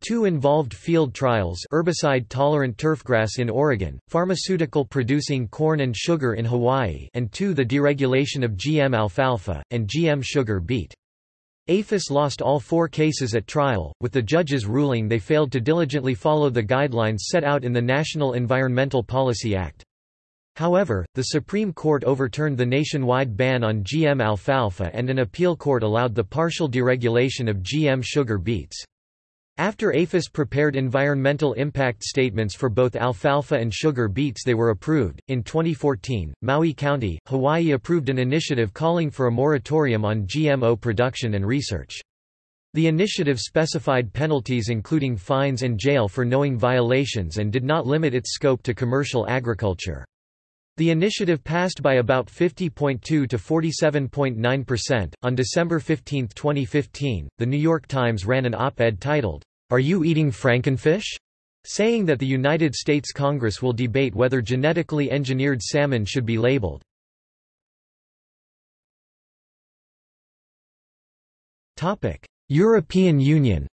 A: Two involved field trials herbicide-tolerant turfgrass in Oregon, pharmaceutical producing corn and sugar in Hawaii and two the deregulation of GM alfalfa, and GM sugar beet. APHIS lost all four cases at trial, with the judges ruling they failed to diligently follow the guidelines set out in the National Environmental Policy Act. However, the Supreme Court overturned the nationwide ban on GM alfalfa and an appeal court allowed the partial deregulation of GM sugar beets. After APHIS prepared environmental impact statements for both alfalfa and sugar beets they were approved. In 2014, Maui County, Hawaii approved an initiative calling for a moratorium on GMO production and research. The initiative specified penalties including fines and jail for knowing violations and did not limit its scope to commercial agriculture. The initiative passed by about 50.2 to 47.9%. On December 15, 2015, The New York Times ran an op-ed titled, Are You Eating Frankenfish? saying that the United States Congress will debate whether genetically engineered salmon should be labeled. European Union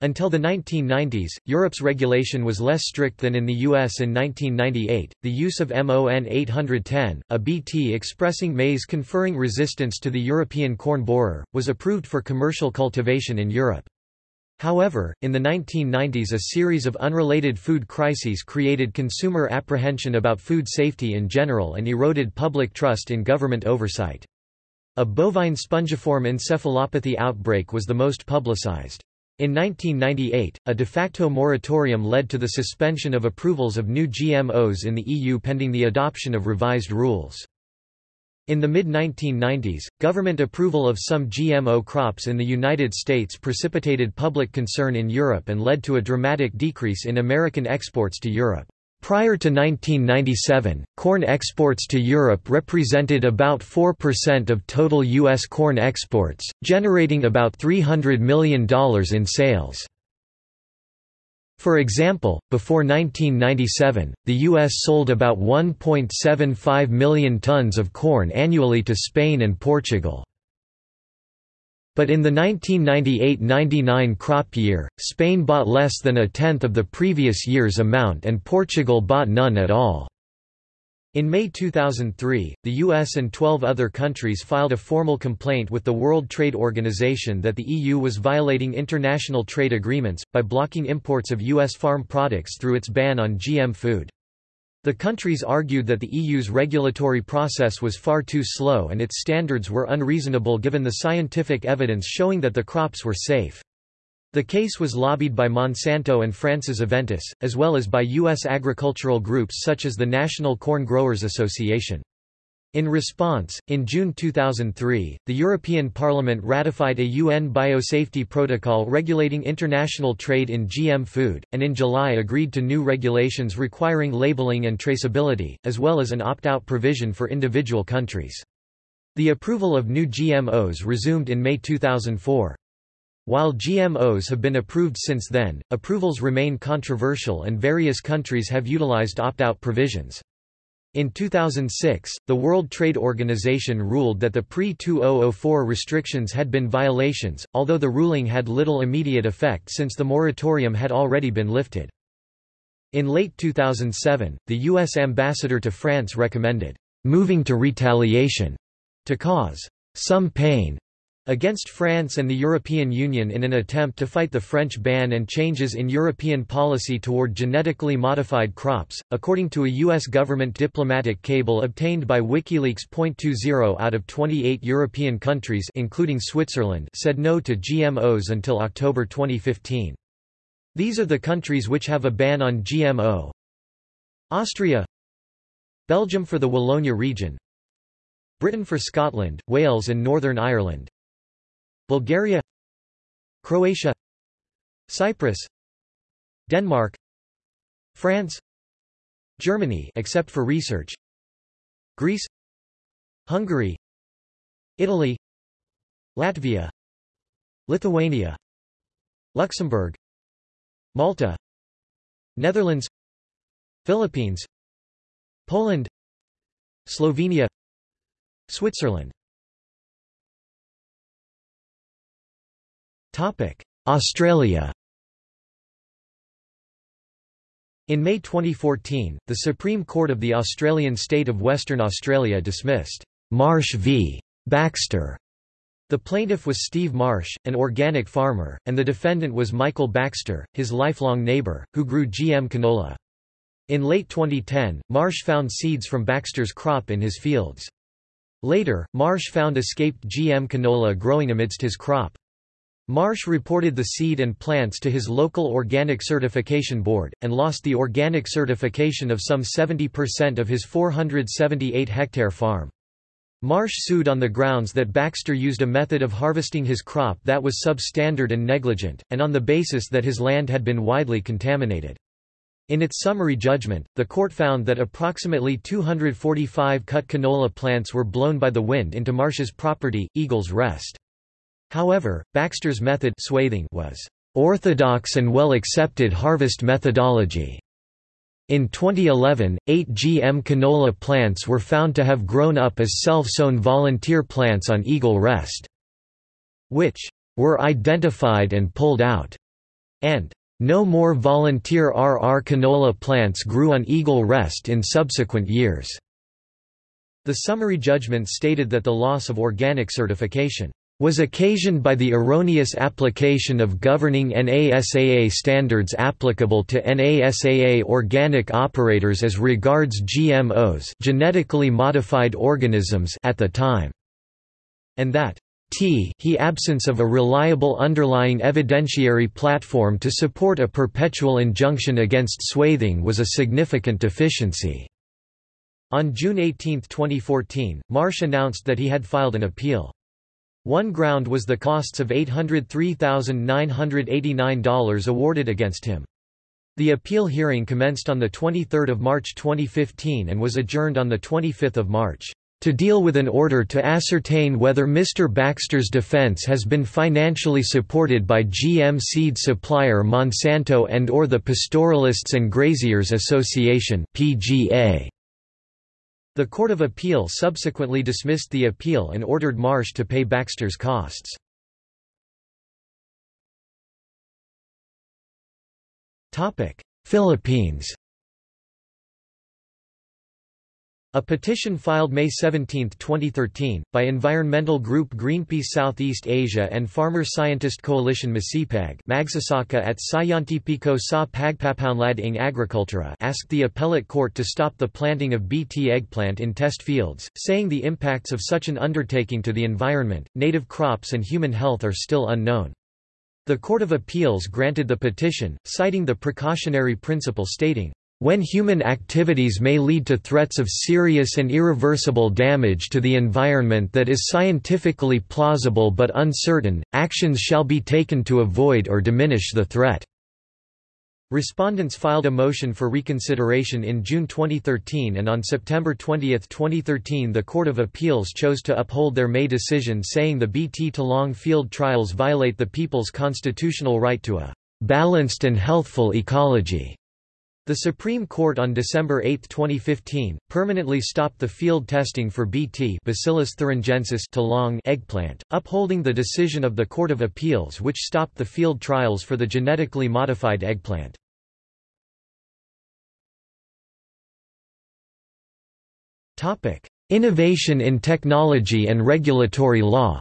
A: Until the 1990s, Europe's regulation was less strict than in the US in 1998. The use of MON 810, a BT expressing maize conferring resistance to the European corn borer, was approved for commercial cultivation in Europe. However, in the 1990s a series of unrelated food crises created consumer apprehension about food safety in general and eroded public trust in government oversight. A bovine spongiform encephalopathy outbreak was the most publicized. In 1998, a de facto moratorium led to the suspension of approvals of new GMOs in the EU pending the adoption of revised rules. In the mid-1990s, government approval of some GMO crops in the United States precipitated public concern in Europe and led to a dramatic decrease in American exports to Europe. Prior to 1997, corn exports to Europe represented about 4% of total U.S. corn exports, generating about $300 million in sales. For example, before 1997, the U.S. sold about 1.75 million tons of corn annually to Spain and Portugal. But in the 1998–99 crop year, Spain bought less than a tenth of the previous year's amount and Portugal bought none at all. In May 2003, the US and 12 other countries filed a formal complaint with the World Trade Organization that the EU was violating international trade agreements, by blocking imports of US farm products through its ban on GM food. The countries argued that the EU's regulatory process was far too slow and its standards were unreasonable given the scientific evidence showing that the crops were safe. The case was lobbied by Monsanto and France's Aventis, as well as by U.S. agricultural groups such as the National Corn Growers Association. In response, in June 2003, the European Parliament ratified a UN biosafety protocol regulating international trade in GM food, and in July agreed to new regulations requiring labeling and traceability, as well as an opt-out provision for individual countries. The approval of new GMOs resumed in May 2004. While GMOs have been approved since then, approvals remain controversial and various countries have utilized opt-out provisions. In 2006, the World Trade Organization ruled that the pre-2004 restrictions had been violations, although the ruling had little immediate effect since the moratorium had already been lifted. In late 2007, the U.S. ambassador to France recommended, "...moving to retaliation," to cause some pain against France and the European Union in an attempt to fight the French ban and changes in European policy toward genetically modified crops. According to a U.S. government diplomatic cable obtained by WikiLeaks, 0.20 out of 28 European countries, including Switzerland, said no to GMOs until October 2015. These are the countries which have a ban on GMO. Austria, Belgium for the Wallonia region, Britain for Scotland, Wales and Northern Ireland, Bulgaria Croatia Cyprus Denmark France Germany except for research Greece Hungary Italy Latvia Lithuania Luxembourg Malta Netherlands Philippines Poland Slovenia Switzerland Australia In May 2014, the Supreme Court of the Australian state of Western Australia dismissed Marsh v. Baxter. The plaintiff was Steve Marsh, an organic farmer, and the defendant was Michael Baxter, his lifelong neighbour, who grew GM canola. In late 2010, Marsh found seeds from Baxter's crop in his fields. Later, Marsh found escaped GM canola growing amidst his crop. Marsh reported the seed and plants to his local organic certification board, and lost the organic certification of some 70% of his 478-hectare farm. Marsh sued on the grounds that Baxter used a method of harvesting his crop that was substandard and negligent, and on the basis that his land had been widely contaminated. In its summary judgment, the court found that approximately 245 cut canola plants were blown by the wind into Marsh's property, Eagles Rest. However, Baxter's method swathing was orthodox and well-accepted harvest methodology. In 2011, eight GM canola plants were found to have grown up as self-sown volunteer plants on Eagle Rest, which were identified and pulled out, and no more volunteer RR canola plants grew on Eagle Rest in subsequent years. The summary judgment stated that the loss of organic certification was occasioned by the erroneous application of governing NASAA standards applicable to NASAA organic operators as regards GMOs genetically modified organisms at the time, and that t he absence of a reliable underlying evidentiary platform to support a perpetual injunction against swathing was a significant deficiency. On June 18, 2014, Marsh announced that he had filed an appeal. One ground was the costs of $803,989 awarded against him. The appeal hearing commenced on 23 March 2015 and was adjourned on 25 March, "...to deal with an order to ascertain whether Mr. Baxter's defense has been financially supported by GM seed supplier Monsanto and or the Pastoralists and Graziers Association PGA." The Court of Appeal subsequently dismissed the appeal and ordered Marsh to pay Baxter's costs. Philippines A petition filed May 17, 2013, by environmental group Greenpeace Southeast Asia and Farmer Scientist Coalition Masipag Magsasaka at Siyentipiko sa Pagpapaunlad ng Agrikultura asked the appellate court to stop the planting of Bt eggplant in test fields, saying the impacts of such an undertaking to the environment, native crops and human health are still unknown. The Court of Appeals granted the petition, citing the precautionary principle stating, when human activities may lead to threats of serious and irreversible damage to the environment that is scientifically plausible but uncertain, actions shall be taken to avoid or diminish the threat. Respondents filed a motion for reconsideration in June 2013 and on September 20, 2013 the Court of Appeals chose to uphold their May decision saying the BT Talong field trials violate the people's constitutional right to a "...balanced and healthful ecology." The Supreme Court on December 8, 2015, permanently stopped the field testing for Bt Bacillus thuringiensis Talong eggplant, upholding the decision of the Court of Appeals which stopped the field trials for the genetically modified eggplant. Innovation in technology and regulatory law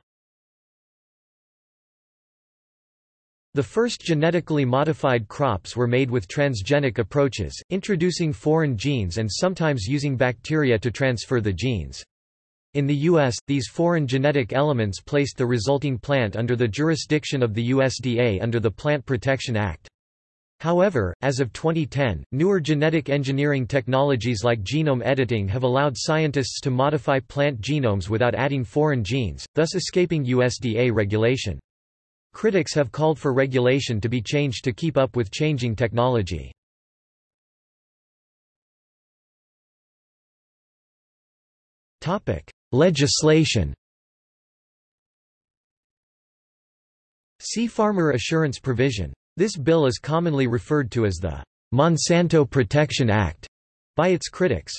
A: The first genetically modified crops were made with transgenic approaches, introducing foreign genes and sometimes using bacteria to transfer the genes. In the U.S., these foreign genetic elements placed the resulting plant under the jurisdiction of the USDA under the Plant Protection Act. However, as of 2010, newer genetic engineering technologies like genome editing have allowed scientists to modify plant genomes without adding foreign genes, thus escaping USDA regulation. Critics have called for regulation to be changed to keep up with changing technology. Legislation See Farmer Assurance Provision. This bill is commonly referred to as the Monsanto Protection Act by its critics.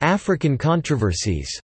A: African controversies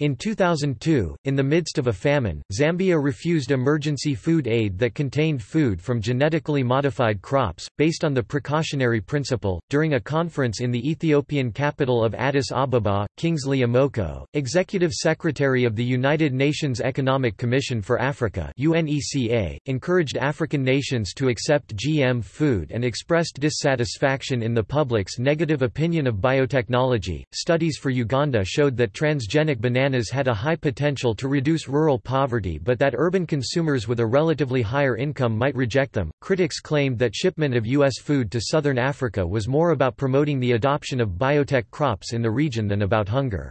A: In 2002, in the midst of a famine, Zambia refused emergency food aid that contained food from genetically modified crops, based on the precautionary principle. During a conference in the Ethiopian capital of Addis Ababa, Kingsley Amoako, Executive Secretary of the United Nations Economic Commission for Africa (UNECA), encouraged African nations to accept GM food and expressed dissatisfaction in the public's negative opinion of biotechnology. Studies for Uganda showed that transgenic bananas bananas had a high potential to reduce rural poverty but that urban consumers with a relatively higher income might reject them. Critics claimed that shipment of U.S. food to southern Africa was more about promoting the adoption of biotech crops in the region than about hunger.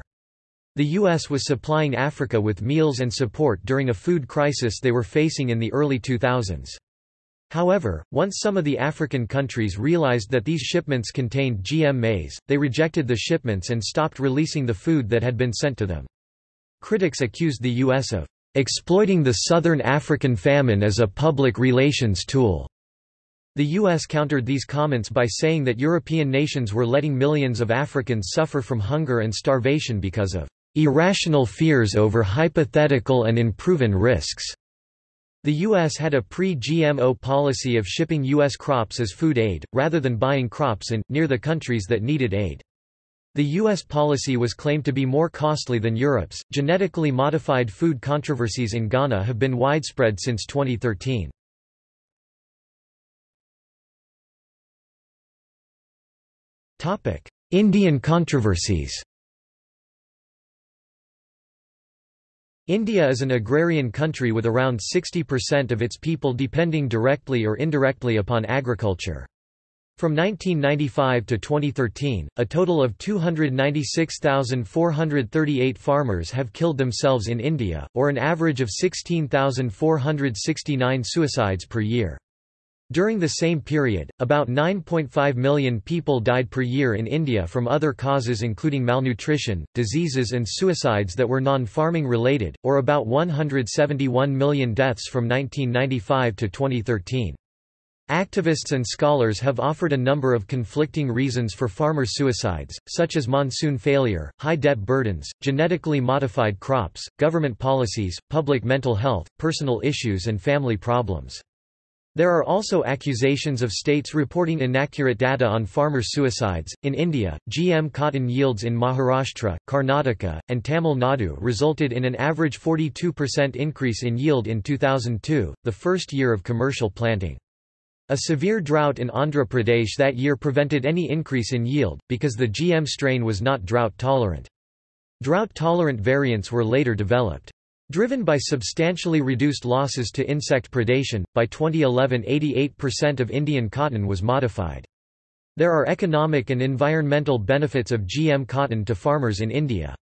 A: The U.S. was supplying Africa with meals and support during a food crisis they were facing in the early 2000s. However, once some of the African countries realized that these shipments contained GM maize, they rejected the shipments and stopped releasing the food that had been sent to them. Critics accused the U.S. of exploiting the Southern African famine as a public relations tool. The U.S. countered these comments by saying that European nations were letting millions of Africans suffer from hunger and starvation because of irrational fears over hypothetical and unproven risks. The U.S. had a pre-GMO policy of shipping U.S. crops as food aid, rather than buying crops in, near the countries that needed aid. The U.S. policy was claimed to be more costly than Europe's. Genetically modified food controversies in Ghana have been widespread since 2013. Topic: Indian controversies India is an agrarian country with around 60% of its people depending directly or indirectly upon agriculture. From 1995 to 2013, a total of 296,438 farmers have killed themselves in India, or an average of 16,469 suicides per year. During the same period, about 9.5 million people died per year in India from other causes including malnutrition, diseases and suicides that were non-farming related, or about 171 million deaths from 1995 to 2013. Activists and scholars have offered a number of conflicting reasons for farmer suicides, such as monsoon failure, high debt burdens, genetically modified crops, government policies, public mental health, personal issues and family problems. There are also accusations of states reporting inaccurate data on farmer suicides. In India, GM cotton yields in Maharashtra, Karnataka, and Tamil Nadu resulted in an average 42% increase in yield in 2002, the first year of commercial planting. A severe drought in Andhra Pradesh that year prevented any increase in yield, because the GM strain was not drought-tolerant. Drought-tolerant variants were later developed. Driven by substantially reduced losses to insect predation, by 2011 88% of Indian cotton was modified. There are economic and environmental benefits of GM cotton to farmers in India.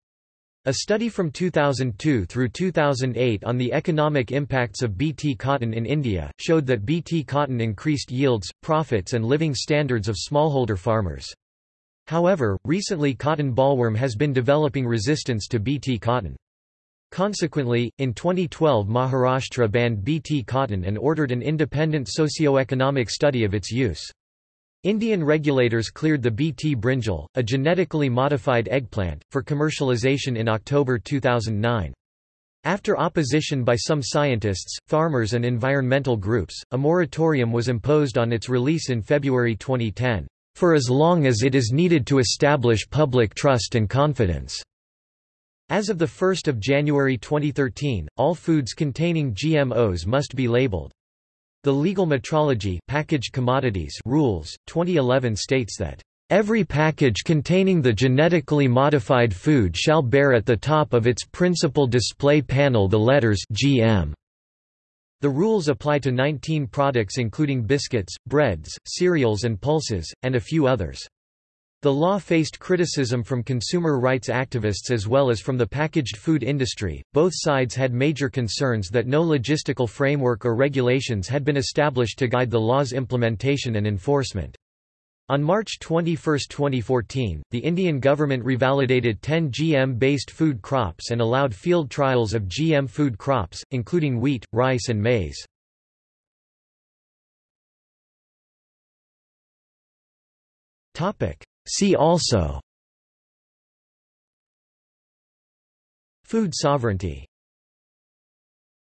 A: A study from 2002 through 2008 on the economic impacts of Bt cotton in India, showed that Bt cotton increased yields, profits and living standards of smallholder farmers. However, recently cotton bollworm has been developing resistance to Bt cotton. Consequently, in 2012 Maharashtra banned Bt cotton and ordered an independent socio-economic study of its use. Indian regulators cleared the Bt brinjal, a genetically modified eggplant, for commercialization in October 2009. After opposition by some scientists, farmers and environmental groups, a moratorium was imposed on its release in February 2010, "...for as long as it is needed to establish public trust and confidence." As of 1 January 2013, all foods containing GMOs must be labeled. The Legal Metrology packaged commodities rules 2011 states that Every package containing the genetically modified food shall bear at the top of its principal display panel the letters GM. The rules apply to 19 products including biscuits, breads, cereals and pulses, and a few others. The law faced criticism from consumer rights activists as well as from the packaged food industry. Both sides had major concerns that no logistical framework or regulations had been established to guide the law's implementation and enforcement. On March 21, 2014, the Indian government revalidated 10 GM-based food crops and allowed field trials of GM food crops, including wheat, rice and maize. Topic: See also. Food sovereignty